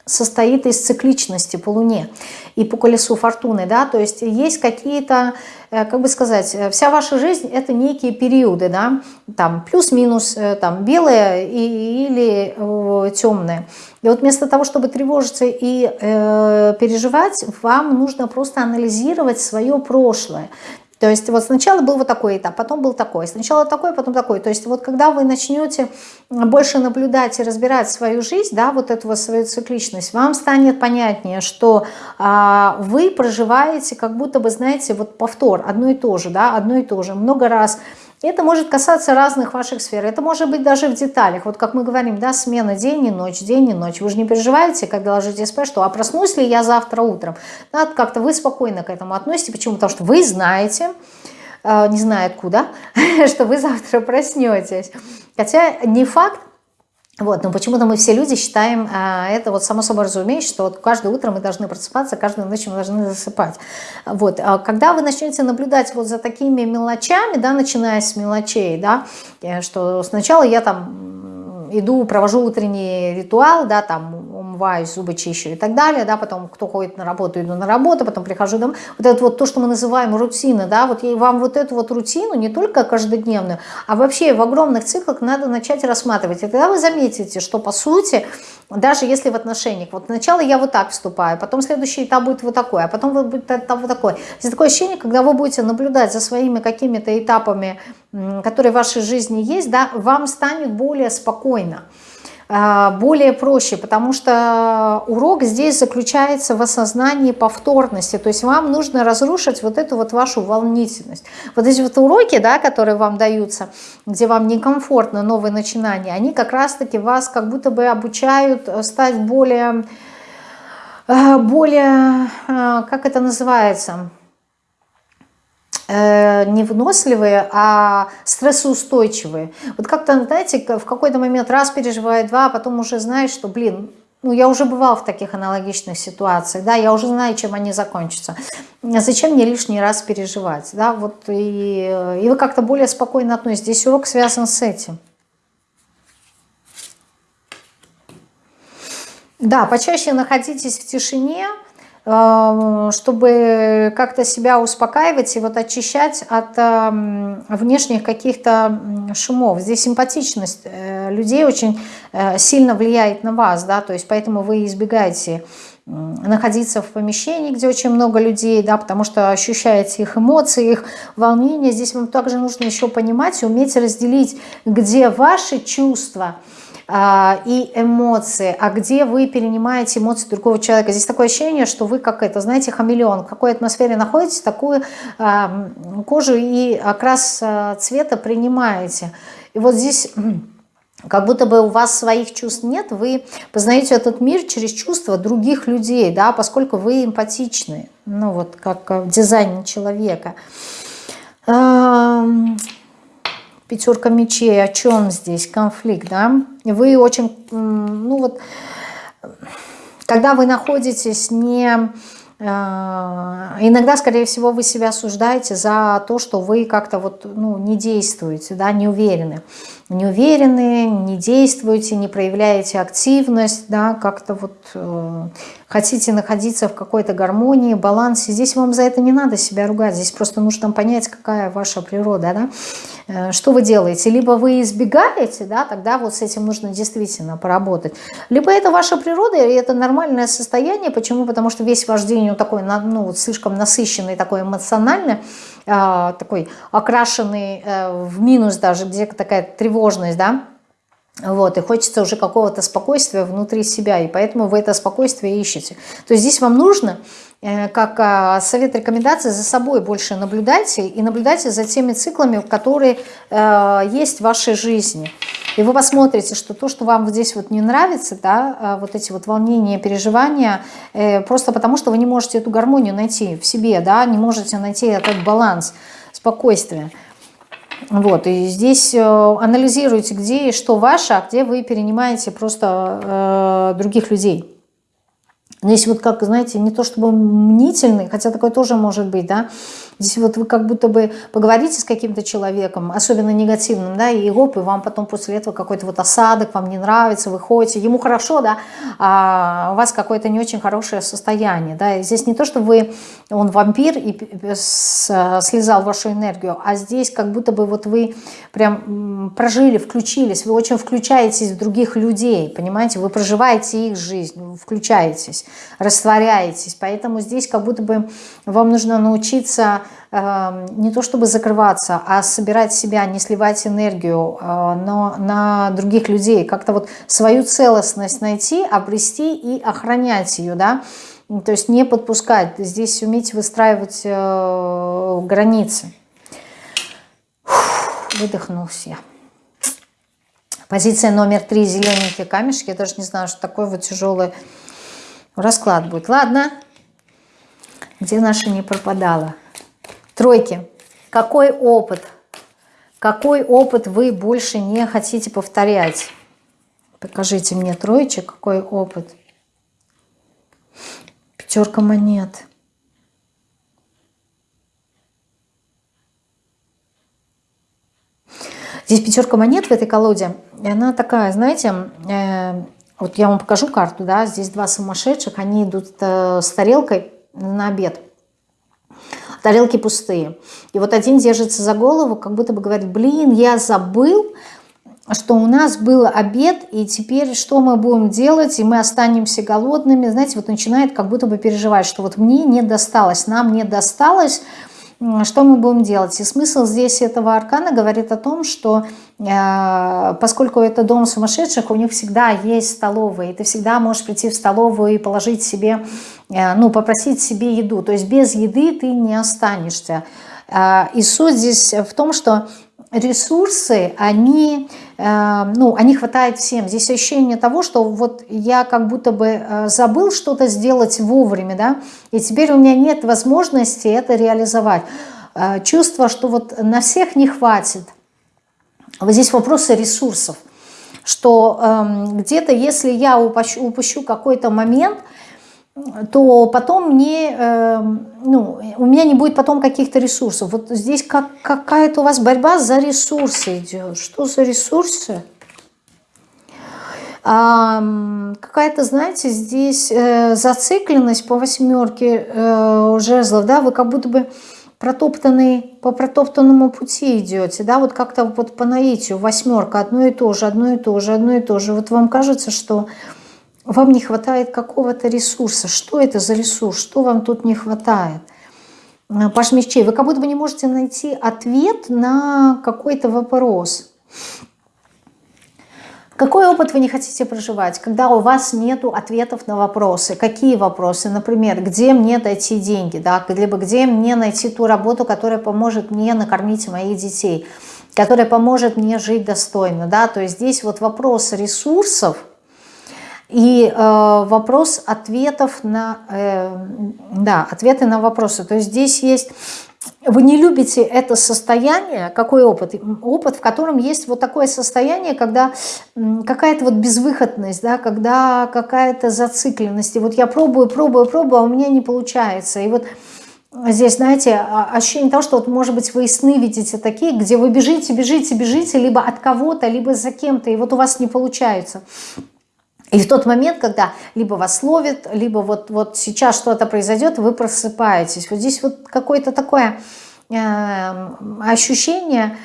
состоит из цикличности по Луне и по колесу фортуны, да, то есть есть какие-то, э, как бы сказать, э, вся ваша жизнь это некие периоды, да, там плюс-минус, э, там белое или э, темное. И вот вместо того, чтобы тревожиться и э, переживать, вам нужно просто анализировать свое прошлое. То есть вот сначала был вот такой этап, потом был такой, сначала такой, потом такой. То есть вот когда вы начнете больше наблюдать и разбирать свою жизнь, да, вот эту вот свою цикличность, вам станет понятнее, что а, вы проживаете как будто бы, знаете, вот повтор, одно и то же, да, одно и то же, много раз это может касаться разных ваших сфер. Это может быть даже в деталях. Вот как мы говорим, да, смена день и ночь, день и ночь. Вы же не переживаете, когда ложитесь спать, что а проснусь ли я завтра утром. Да, как-то вы спокойно к этому относитесь. Почему? Потому что вы знаете, э, не знаю откуда, [LAUGHS] что вы завтра проснетесь. Хотя не факт, вот, но почему-то мы все люди считаем а, это вот само собой разумеется, что вот каждое утро мы должны просыпаться, каждую ночь мы должны засыпать. Вот, а когда вы начнете наблюдать вот за такими мелочами, да, начиная с мелочей, да, э, что сначала я там иду, провожу утренний ритуал, да, там умываюсь, зубы чищу и так далее, да, потом кто ходит на работу, иду на работу, потом прихожу домой. Вот это вот то, что мы называем рутина, да, вот и вам вот эту вот рутину, не только каждодневную, а вообще в огромных циклах надо начать рассматривать. И тогда вы заметите, что по сути, даже если в отношениях, вот сначала я вот так вступаю, потом следующий этап будет вот такой, а потом будет этап вот такой. Здесь такое ощущение, когда вы будете наблюдать за своими какими-то этапами, которые в вашей жизни есть, да, вам станет более спокойно. А, более проще, потому что урок здесь заключается в осознании повторности, то есть вам нужно разрушить вот эту вот вашу волнительность. Вот эти вот уроки, да, которые вам даются, где вам некомфортно новые начинания, они как раз-таки вас как будто бы обучают стать более, э, более, э, как это называется, Э, не выносливые, а стрессоустойчивые. Вот как-то, знаете, в какой-то момент раз переживает, два, а потом уже знаешь, что, блин, ну, я уже бывал в таких аналогичных ситуациях, да, я уже знаю, чем они закончатся. Зачем мне лишний раз переживать, да, вот, и, и вы как-то более спокойно относитесь. Здесь урок связан с этим. Да, почаще находитесь в тишине, чтобы как-то себя успокаивать и вот очищать от внешних каких-то шумов. Здесь симпатичность э, людей очень э, сильно влияет на вас, да, то есть поэтому вы избегаете находиться в помещении, где очень много людей, да, потому что ощущаете их эмоции, их волнение. Здесь вам также нужно еще понимать и уметь разделить, где ваши чувства – и эмоции, а где вы перенимаете эмоции другого человека. Здесь такое ощущение, что вы как это, знаете, хамелеон, в какой атмосфере находитесь, такую а, кожу и окрас а, цвета принимаете. И вот здесь как будто бы у вас своих чувств нет, вы познаете этот мир через чувства других людей, да, поскольку вы эмпатичны, ну вот как в дизайне человека. Пятерка мечей, о чем здесь конфликт, да? Вы очень, ну вот, когда вы находитесь не... Э, иногда, скорее всего, вы себя осуждаете за то, что вы как-то вот, ну, не действуете, да, не уверены не уверены, не действуете, не проявляете активность, да, как-то вот э, хотите находиться в какой-то гармонии, балансе. Здесь вам за это не надо себя ругать, здесь просто нужно понять, какая ваша природа, да, что вы делаете. Либо вы избегаете, да, тогда вот с этим нужно действительно поработать. Либо это ваша природа, и это нормальное состояние. Почему? Потому что весь ваш день он такой, ну, вот слишком насыщенный, такой эмоциональный, а, такой окрашенный э, в минус даже, где такая тревожность, да, вот, и хочется уже какого-то спокойствия внутри себя, и поэтому вы это спокойствие ищете. То есть здесь вам нужно Э, как а, совет рекомендации за собой больше наблюдайте и наблюдайте за теми циклами, которые э, есть в вашей жизни. И вы посмотрите, что то, что вам здесь вот не нравится, да, а, вот эти вот волнения, переживания, э, просто потому что вы не можете эту гармонию найти в себе, да, не можете найти этот баланс, спокойствие. Вот, и здесь анализируйте, где и что ваше, а где вы перенимаете просто э, других людей. Здесь вот как, знаете, не то чтобы мнительный, хотя такое тоже может быть, да, Здесь вот вы как будто бы поговорите с каким-то человеком, особенно негативным, да, и оп, и вам потом после этого какой-то вот осадок, вам не нравится, вы ходите, ему хорошо, да, а у вас какое-то не очень хорошее состояние, да, и здесь не то, что вы, он вампир и слезал вашу энергию, а здесь как будто бы вот вы прям прожили, включились, вы очень включаетесь в других людей, понимаете, вы проживаете их жизнь, включаетесь, растворяетесь, поэтому здесь как будто бы вам нужно научиться не то чтобы закрываться, а собирать себя, не сливать энергию э, но на других людей, как-то вот свою целостность найти, обрести и охранять ее, да, то есть не подпускать, здесь уметь выстраивать э, границы. Выдохнулся я. Позиция номер три, зелененькие камешки. Я даже не знаю, что такое вот тяжелый расклад будет. Ладно, где наша не пропадала? Тройки. Какой опыт? Какой опыт вы больше не хотите повторять? Покажите мне троечек, какой опыт. Пятерка монет. Здесь пятерка монет в этой колоде. И она такая, знаете, э, вот я вам покажу карту, да, здесь два сумасшедших, они идут э, с тарелкой на обед тарелки пустые. И вот один держится за голову, как будто бы говорит, блин, я забыл, что у нас был обед, и теперь что мы будем делать, и мы останемся голодными. Знаете, вот начинает как будто бы переживать, что вот мне не досталось, нам не досталось что мы будем делать? И смысл здесь этого аркана говорит о том, что э, поскольку это дом сумасшедших, у них всегда есть столовые, ты всегда можешь прийти в столовую и положить себе, э, ну, попросить себе еду. То есть без еды ты не останешься. Э, и суть здесь в том, что ресурсы, они, э, ну, они хватает всем. Здесь ощущение того, что вот я как будто бы э, забыл что-то сделать вовремя, да, и теперь у меня нет возможности это реализовать. Э, чувство, что вот на всех не хватит. Вот здесь вопросы ресурсов, что эм, где-то, если я упущу, упущу какой-то момент – то потом не, э, ну, у меня не будет потом каких-то ресурсов. Вот здесь как, какая-то у вас борьба за ресурсы идет. Что за ресурсы? А, какая-то, знаете, здесь э, зацикленность по восьмерке э, жезлов, да, вы как будто бы протоптанный, по протоптанному пути идете, да, вот как-то вот по наитию, восьмерка, одно и то же, одно и то же, одно и то же. Вот вам кажется, что вам не хватает какого-то ресурса. Что это за ресурс? Что вам тут не хватает? Э, Паш мечей, вы как будто бы не можете найти ответ на какой-то вопрос. Какой опыт вы не хотите проживать, когда у вас нет ответов на вопросы? Какие вопросы? Например, где мне найти деньги? Да? Либо где мне найти ту работу, которая поможет мне накормить моих детей? Которая поможет мне жить достойно? Да? То есть здесь вот вопрос ресурсов – и э, вопрос ответов на, э, да, ответы на вопросы. То есть здесь есть, вы не любите это состояние, какой опыт? Опыт, в котором есть вот такое состояние, когда какая-то вот безвыходность, да, когда какая-то зацикленность. И вот я пробую, пробую, пробую, а у меня не получается. И вот здесь, знаете, а, ощущение того, что вот, может быть, вы и сны видите такие, где вы бежите, бежите, бежите, либо от кого-то, либо за кем-то, и вот у вас не получается. И в тот момент, когда либо вас ловит, либо вот, вот сейчас что-то произойдет, вы просыпаетесь. Вот здесь вот какое-то такое э, ощущение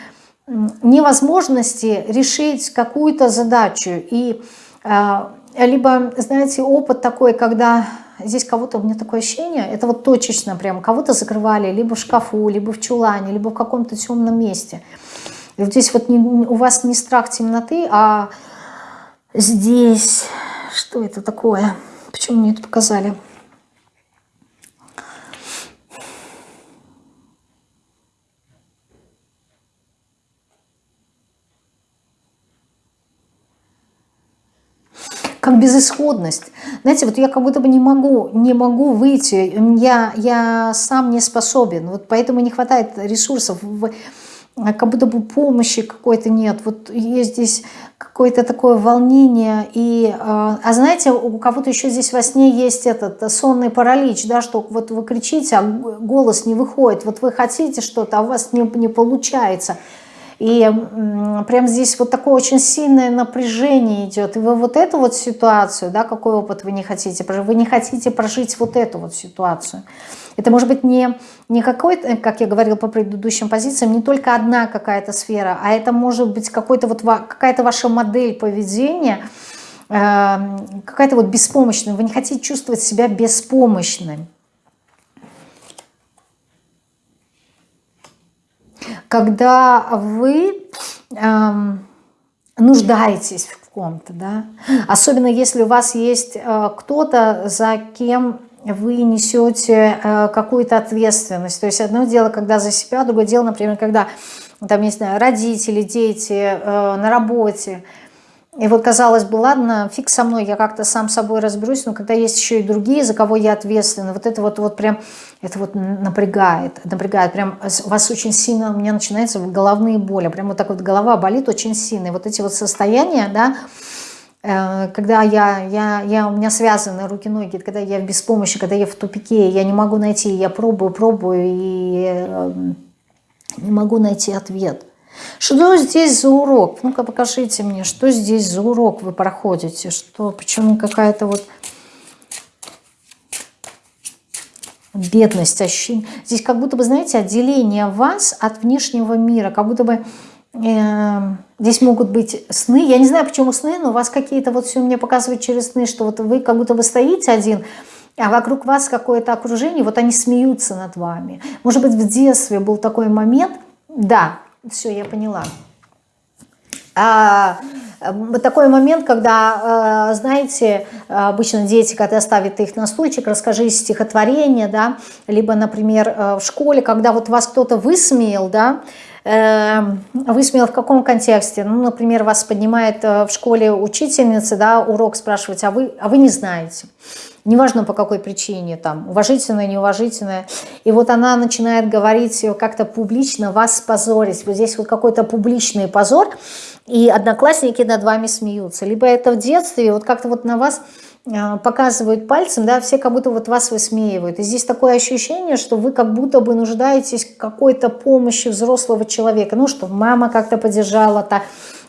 невозможности решить какую-то задачу. И э, либо, знаете, опыт такой, когда здесь кого-то, у меня такое ощущение, это вот точечно прям, кого-то закрывали либо в шкафу, либо в чулане, либо в каком-то темном месте. И вот здесь вот не, у вас не страх темноты, а здесь. Что это такое? Почему мне это показали? как безысходность. Знаете, вот я как будто бы не могу, не могу выйти, я, я сам не способен, вот поэтому не хватает ресурсов, как будто бы помощи какой-то нет. Вот есть здесь какое-то такое волнение. И, а, а знаете, у кого-то еще здесь во сне есть этот сонный паралич, да, что вот вы кричите, а голос не выходит. Вот вы хотите что-то, а у вас не, не получается. И прям здесь вот такое очень сильное напряжение идет. И вы вот эту вот ситуацию, да, какой опыт вы не хотите вы не хотите прожить вот эту вот ситуацию. Это может быть не, не какой-то, как я говорила по предыдущим позициям, не только одна какая-то сфера, а это может быть какой-то вот какая-то ваша модель поведения, э, какая-то вот беспомощная. Вы не хотите чувствовать себя беспомощным. Когда вы эм, нуждаетесь в ком-то, да, особенно если у вас есть э, кто-то, за кем вы несете э, какую-то ответственность. То есть одно дело, когда за себя, другое дело, например, когда там, не знаю, родители, дети э, на работе. И вот казалось бы, ладно, фиг со мной, я как-то сам собой разберусь, но когда есть еще и другие, за кого я ответственна, вот это вот, вот прям, это вот напрягает, напрягает, прям вас очень сильно, у меня начинаются головные боли, прям вот так вот голова болит очень сильно, и вот эти вот состояния, да, когда я, я, я, у меня связаны руки-ноги, когда я в беспомощи, когда я в тупике, я не могу найти, я пробую, пробую и эм, не могу найти ответ. Что здесь за урок? Ну-ка покажите мне, что здесь за урок вы проходите, что, почему какая-то вот бедность, ощущение. Здесь как будто бы, знаете, отделение вас от внешнего мира, как будто бы здесь могут быть сны. Я не знаю, почему сны, но у вас какие-то вот все мне показывают через сны, что вот вы как будто бы стоите один, а вокруг вас какое-то окружение, вот они смеются над вами. Может быть, в детстве был такой момент, да, все, я поняла. А, такой момент, когда, а, знаете, обычно дети, когда ставят их на стульчик, расскажи стихотворение, да, либо, например, в школе, когда вот вас кто-то высмеял, да, Эм, высмеял в каком контексте? Ну, например, вас поднимает э, в школе учительница, да, урок спрашивать, а вы, а вы не знаете. Неважно по какой причине, там, уважительная, неуважительная. И вот она начинает говорить как-то публично, вас позорить. Вот здесь вот какой-то публичный позор, и одноклассники над вами смеются. Либо это в детстве, вот как-то вот на вас а, показывают пальцем, да, все как будто вот вас высмеивают. И здесь такое ощущение, что вы как будто бы нуждаетесь в какой-то помощи взрослого человека. Ну, что мама как-то поддержала, так.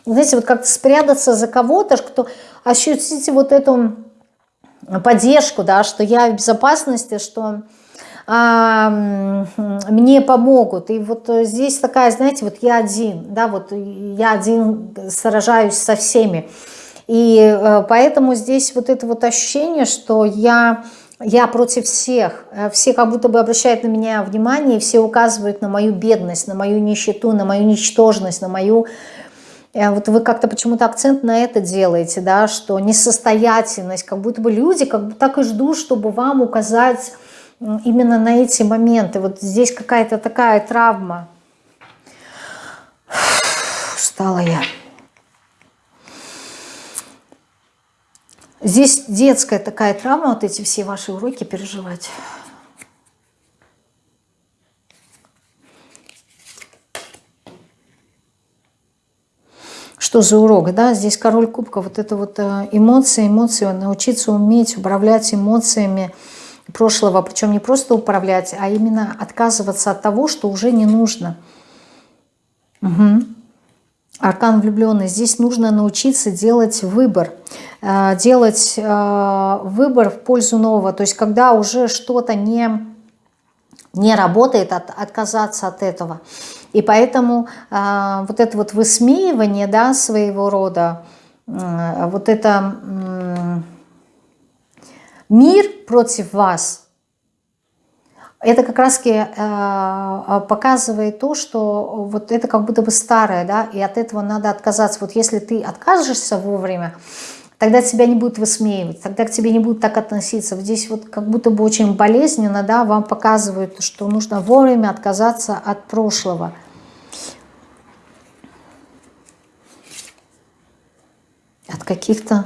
Знаете, вот как-то спрятаться за кого-то, кто ощутите вот эту поддержку, да, что я в безопасности, что а, мне помогут. И вот здесь такая, знаете, вот я один, да, вот я один сражаюсь со всеми. И э, поэтому здесь вот это вот ощущение, что я, я против всех, э, все как будто бы обращают на меня внимание, все указывают на мою бедность, на мою нищету, на мою ничтожность, на мою... Э, вот вы как-то почему-то акцент на это делаете, да, что несостоятельность, как будто бы люди как бы так и ждут, чтобы вам указать именно на эти моменты. Вот здесь какая-то такая травма. Устала я. Здесь детская такая травма, вот эти все ваши уроки переживать. Что за урок, да? Здесь король кубка, вот это вот э, эмоции, эмоции, научиться уметь управлять эмоциями прошлого, причем не просто управлять, а именно отказываться от того, что уже не нужно. Угу. Аркан влюбленный. Здесь нужно научиться делать выбор. Э, делать э, выбор в пользу нового. То есть когда уже что-то не, не работает, от, отказаться от этого. И поэтому э, вот это вот высмеивание да, своего рода, вот это мир против вас – это как раз э, а, показывает то, что вот это как будто бы старое, да, и от этого надо отказаться. Вот если ты откажешься вовремя, тогда тебя не будут высмеивать, тогда к тебе не будут так относиться. Здесь вот как будто бы очень болезненно, да, вам показывают, что нужно вовремя отказаться от прошлого. От каких-то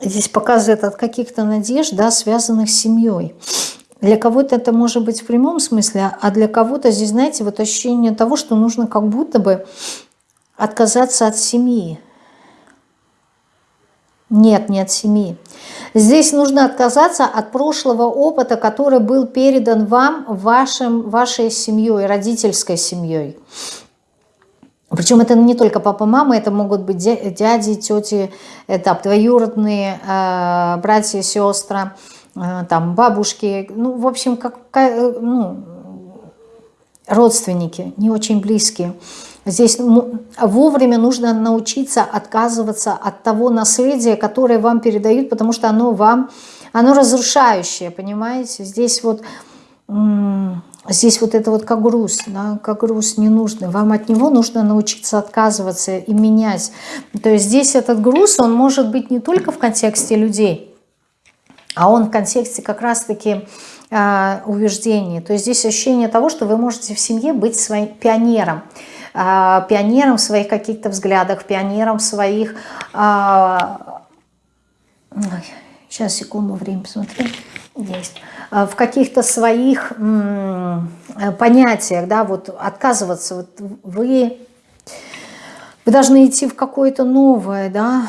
здесь показывает от каких-то надежд, да, связанных с семьей. Для кого-то это может быть в прямом смысле, а для кого-то здесь, знаете, вот ощущение того, что нужно как будто бы отказаться от семьи. Нет, не от семьи. Здесь нужно отказаться от прошлого опыта, который был передан вам, вашим, вашей семьей, родительской семьей. Причем это не только папа, мама, это могут быть дяди, тети, это двоюродные, э, братья, сестры, э, там бабушки, ну, в общем, как, ну, родственники, не очень близкие. Здесь вовремя нужно научиться отказываться от того наследия, которое вам передают, потому что оно вам, оно разрушающее, понимаете? Здесь вот Здесь вот это вот как груз, да, как груз ненужный. Вам от него нужно научиться отказываться и менять. То есть здесь этот груз, он может быть не только в контексте людей, а он в контексте как раз-таки э, убеждений. То есть здесь ощущение того, что вы можете в семье быть своим пионером. Э, пионером в своих каких-то взглядах, пионером в своих... Сейчас, секунду, время посмотрю. Есть. Э, в каких-то своих э, понятиях, да, вот отказываться, вот вы, вы должны идти в какое-то новое, да,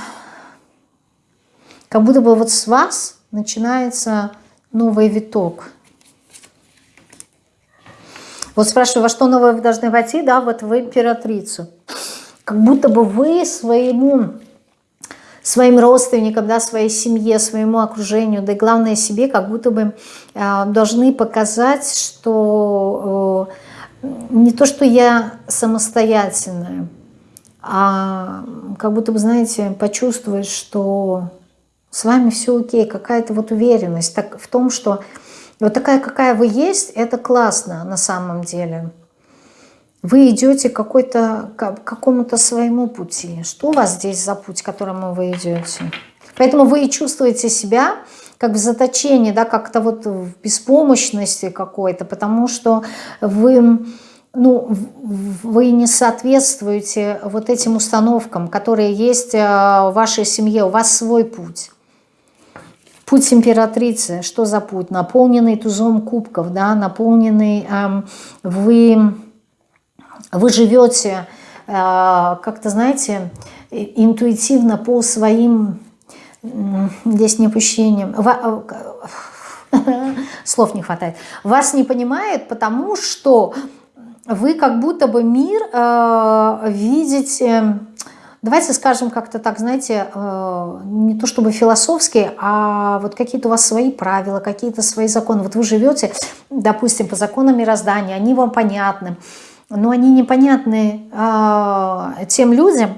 как будто бы вот с вас начинается новый виток. Вот спрашиваю, во что новое вы должны войти, да, вот в императрицу. Как будто бы вы своему своим родственникам, да, своей семье, своему окружению, да и главное себе, как будто бы э, должны показать, что э, не то, что я самостоятельная, а как будто бы, знаете, почувствовать, что С вами все окей, какая-то вот уверенность так, в том, что вот такая, какая вы есть, это классно на самом деле. Вы идете какой-то, к какому-то своему пути. Что у вас здесь за путь, которому вы идете? Поэтому вы и чувствуете себя как в заточении, да, как-то вот в беспомощности какой-то, потому что вы ну, вы не соответствуете вот этим установкам, которые есть э, в вашей семье, у вас свой путь. Путь императрицы, что за путь? Наполненный тузом кубков, да, наполненный, э, вы, вы живете э, как-то, знаете, интуитивно по своим, здесь не опущениям, [LAUGHS] слов не хватает, вас не понимает, потому что вы как будто бы мир э, видите, давайте скажем как-то так, знаете, э, не то чтобы философски, а вот какие-то у вас свои правила, какие-то свои законы. Вот вы живете, допустим, по законам мироздания, они вам понятны, но они непонятны э, тем людям,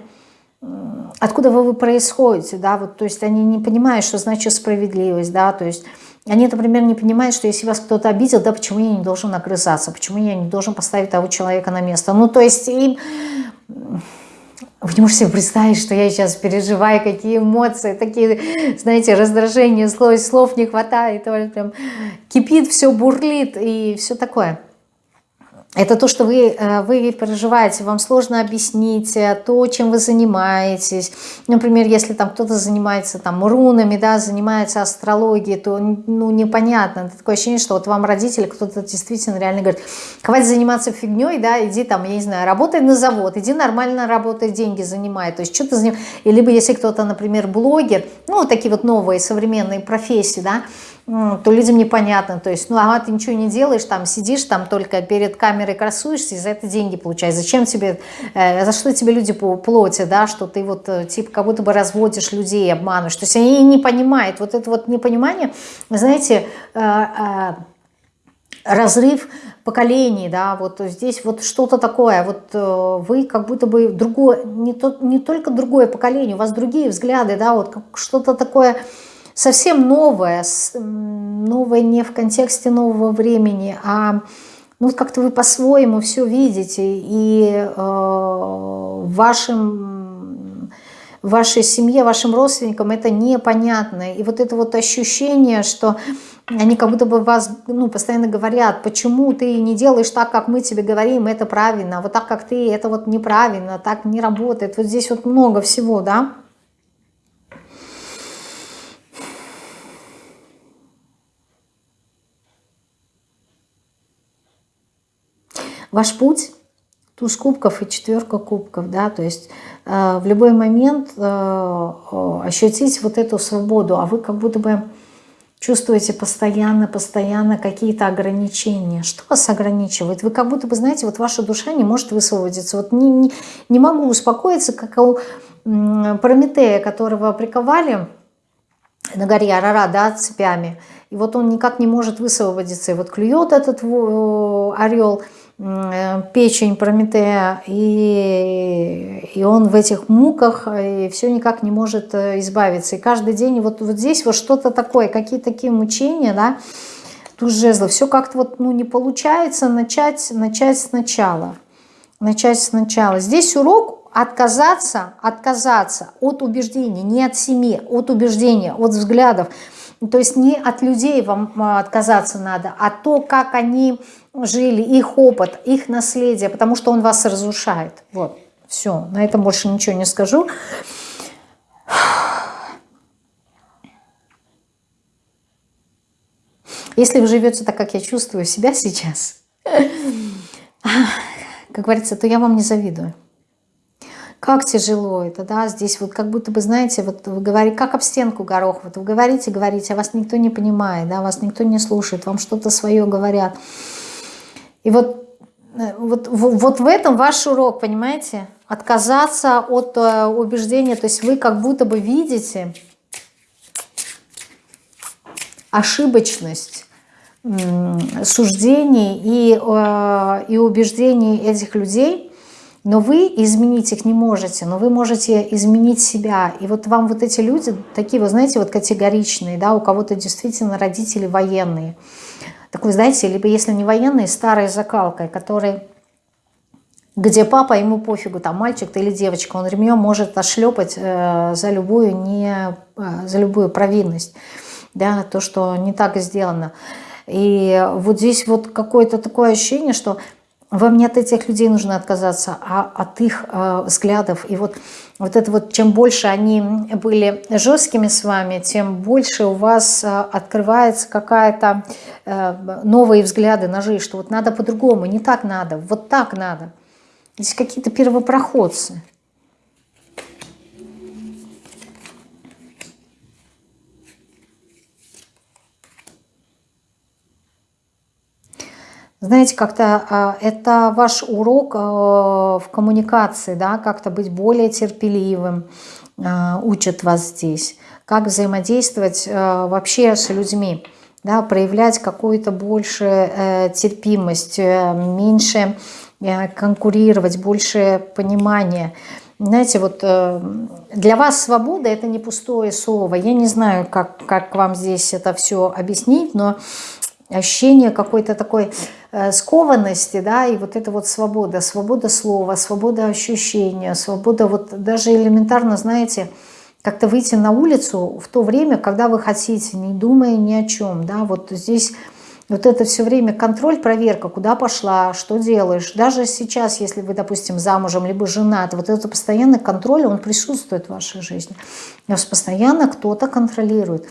откуда вы, вы происходите, да, вот, то есть они не понимают, что значит справедливость, да, то есть они, например, не понимают, что если вас кто-то обидел, да, почему я не должен огрызаться, почему я не должен поставить того человека на место. Ну, то есть им... Вы не можете представить, что я сейчас переживаю, какие эмоции, такие, знаете, раздражения, слов, слов не хватает, прям кипит, все бурлит и все такое. Это то, что вы, э, вы переживаете, вам сложно объяснить э, то, чем вы занимаетесь. Например, если там кто-то занимается там рунами, да, занимается астрологией, то ну, непонятно. Это такое ощущение, что вот вам родители, кто-то действительно реально говорит, хватит заниматься фигней, да, иди там, я не знаю, работай на завод, иди нормально работай, деньги занимай. То есть что ты занимаешь? И либо если кто-то, например, блогер, ну, такие вот новые современные профессии, да, то людям непонятно, то есть, ну, ага, ты ничего не делаешь, там сидишь, там только перед камерой красуешься, и за это деньги получаешь. Зачем тебе, э, за что тебе люди платят, да, что ты вот, э, типа, как будто бы разводишь людей, обманываешь. То есть они не понимают, вот это вот непонимание, знаете, э, э, разрыв поколений, да, вот здесь вот что-то такое, вот э, вы как будто бы другое, не, то, не только другое поколение, у вас другие взгляды, да, вот что-то такое совсем новое, новое не в контексте нового времени, а ну, как-то вы по-своему все видите, и э, в вашем, в вашей семье, вашим родственникам это непонятно. И вот это вот ощущение, что они как будто бы вас ну, постоянно говорят, почему ты не делаешь так, как мы тебе говорим, это правильно, а вот так, как ты, это вот неправильно, так не работает. Вот здесь вот много всего, да. Ваш путь – туз кубков и четверка кубков, да, то есть э, в любой момент э, ощутить вот эту свободу, а вы как будто бы чувствуете постоянно, постоянно какие-то ограничения. Что вас ограничивает? Вы как будто бы, знаете, вот ваша душа не может высвободиться. Вот не, не, не могу успокоиться, как у Прометея, которого приковали на горе Арара, да, цепями. И вот он никак не может высвободиться. И вот клюет этот орел – Э, печень Прометея, и, и он в этих муках, и все никак не может э, избавиться. И каждый день вот, вот здесь вот что-то такое, какие-то такие мучения, да, тут жезлы, все как-то вот, ну, не получается начать, начать сначала. Начать сначала. Здесь урок отказаться, отказаться от убеждений, не от семьи, от убеждения, от взглядов. То есть не от людей вам а, отказаться надо, а то, как они жили, их опыт, их наследие, потому что он вас разрушает. Вот, все, на этом больше ничего не скажу. Если вы живете так, как я чувствую себя сейчас, [LAUGHS] как говорится, то я вам не завидую. Как тяжело это, да, здесь вот как будто бы, знаете, вот вы говорите, как об стенку горох, вот вы говорите, говорите, а вас никто не понимает, да, вас никто не слушает, вам что-то свое говорят. И вот, э, вот, вот в этом ваш урок, понимаете? Отказаться от э, убеждения, то есть вы как будто бы видите ошибочность суждений и, э, и убеждений этих людей, но вы изменить их не можете, но вы можете изменить себя. И вот вам вот эти люди, такие, вы знаете, вот категоричные, да, у кого-то действительно родители военные. Так вы знаете, либо если не военные, старой закалкой, который где папа, ему пофигу, там мальчик ты или девочка, он ремнем может ошлепать э, за, любую не, э, за любую провинность, да, то, что не так сделано. И вот здесь вот какое-то такое ощущение, что вам не от этих людей нужно отказаться, а от их э, взглядов. И вот, вот это вот, чем больше они были жесткими с вами, тем больше у вас э, открывается какая-то э, новые взгляды на жизнь, что вот надо по-другому, не так надо, вот так надо. Здесь какие-то первопроходцы. Знаете, как-то а, это ваш урок а, в коммуникации, да, как-то быть более терпеливым, а, учат вас здесь. Как взаимодействовать вообще с людьми, да, проявлять какую-то больше э, терпимость, э, меньше э, конкурировать, больше понимания. Знаете, вот для вас свобода – это не пустое слово. Я не знаю, как, как вам здесь это все объяснить, но ощущение какой-то такой э, скованности, да, и вот это вот свобода, свобода слова, свобода ощущения, свобода вот даже элементарно, знаете, как-то выйти на улицу в то время, когда вы хотите, не думая ни о чем, да, вот здесь вот это все время контроль, проверка, куда пошла, что делаешь. Даже сейчас, если вы, допустим, замужем, либо женат, вот этот постоянный контроль, он присутствует в вашей жизни. Вас постоянно кто-то контролирует.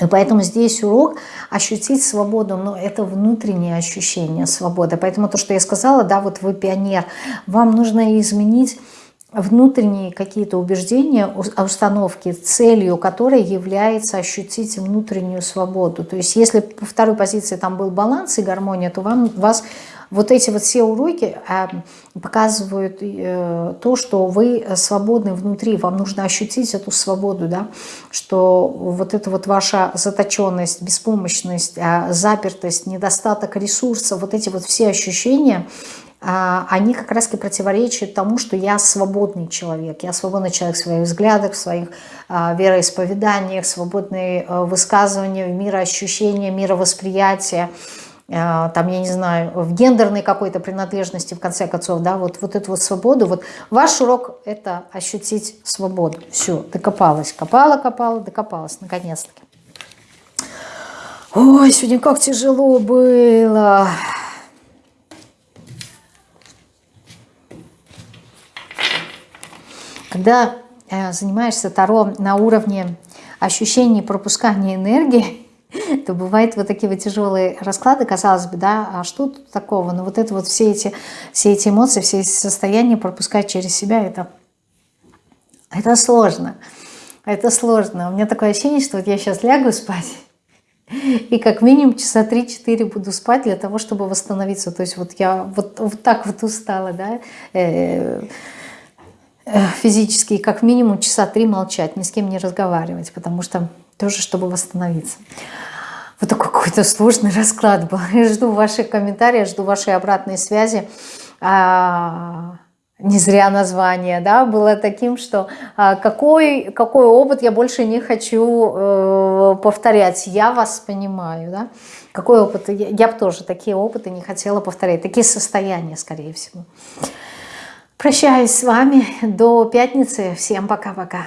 И поэтому здесь урок ощутить свободу, но это внутреннее ощущение свободы. Поэтому то, что я сказала, да, вот вы пионер, вам нужно изменить внутренние какие-то убеждения, установки, целью которой является ощутить внутреннюю свободу. То есть если по второй позиции там был баланс и гармония, то вам, вас вот эти вот все уроки а, показывают э, то, что вы свободны внутри, вам нужно ощутить эту свободу, да, что вот эта вот ваша заточенность, беспомощность, а, запертость, недостаток ресурсов, вот эти вот все ощущения, а, они как раз-таки противоречат тому, что я свободный человек. Я свободный человек в своих взглядах, в своих вероисповеданиях, свободные э, высказывания, мироощущения, мировосприятия. Э, там, я не знаю, в гендерной какой-то принадлежности, в конце концов, да, вот, вот эту вот свободу. Вот ваш урок – это ощутить свободу. Все, докопалась, копала, копала, докопалась, наконец-таки. Ой, сегодня как тяжело было. Когда э, занимаешься Таро на уровне ощущений пропускания энергии, [LAUGHS] то бывают вот такие вот тяжелые расклады, казалось бы, да, а что тут такого? Но вот это вот все эти, все эти эмоции, все эти состояния пропускать через себя, это, это сложно. Это сложно. У меня такое ощущение, что вот я сейчас лягу спать, [LAUGHS] и как минимум часа 3-4 буду спать для того, чтобы восстановиться. То есть вот я вот, вот так вот устала, да, э, э, физически, как минимум часа 3 молчать, ни с кем не разговаривать, потому что тоже, чтобы восстановиться. Вот такой какой-то сложный расклад был. [LAUGHS] Я жду ваших комментариев, жду вашей обратной связи. А, не зря название да, было таким, что а, какой, какой опыт я больше не хочу э, повторять. Я вас понимаю. Да? Какой опыт? Я, я бы тоже такие опыты не хотела повторять. Такие состояния, скорее всего. Прощаюсь с вами до пятницы. Всем пока-пока.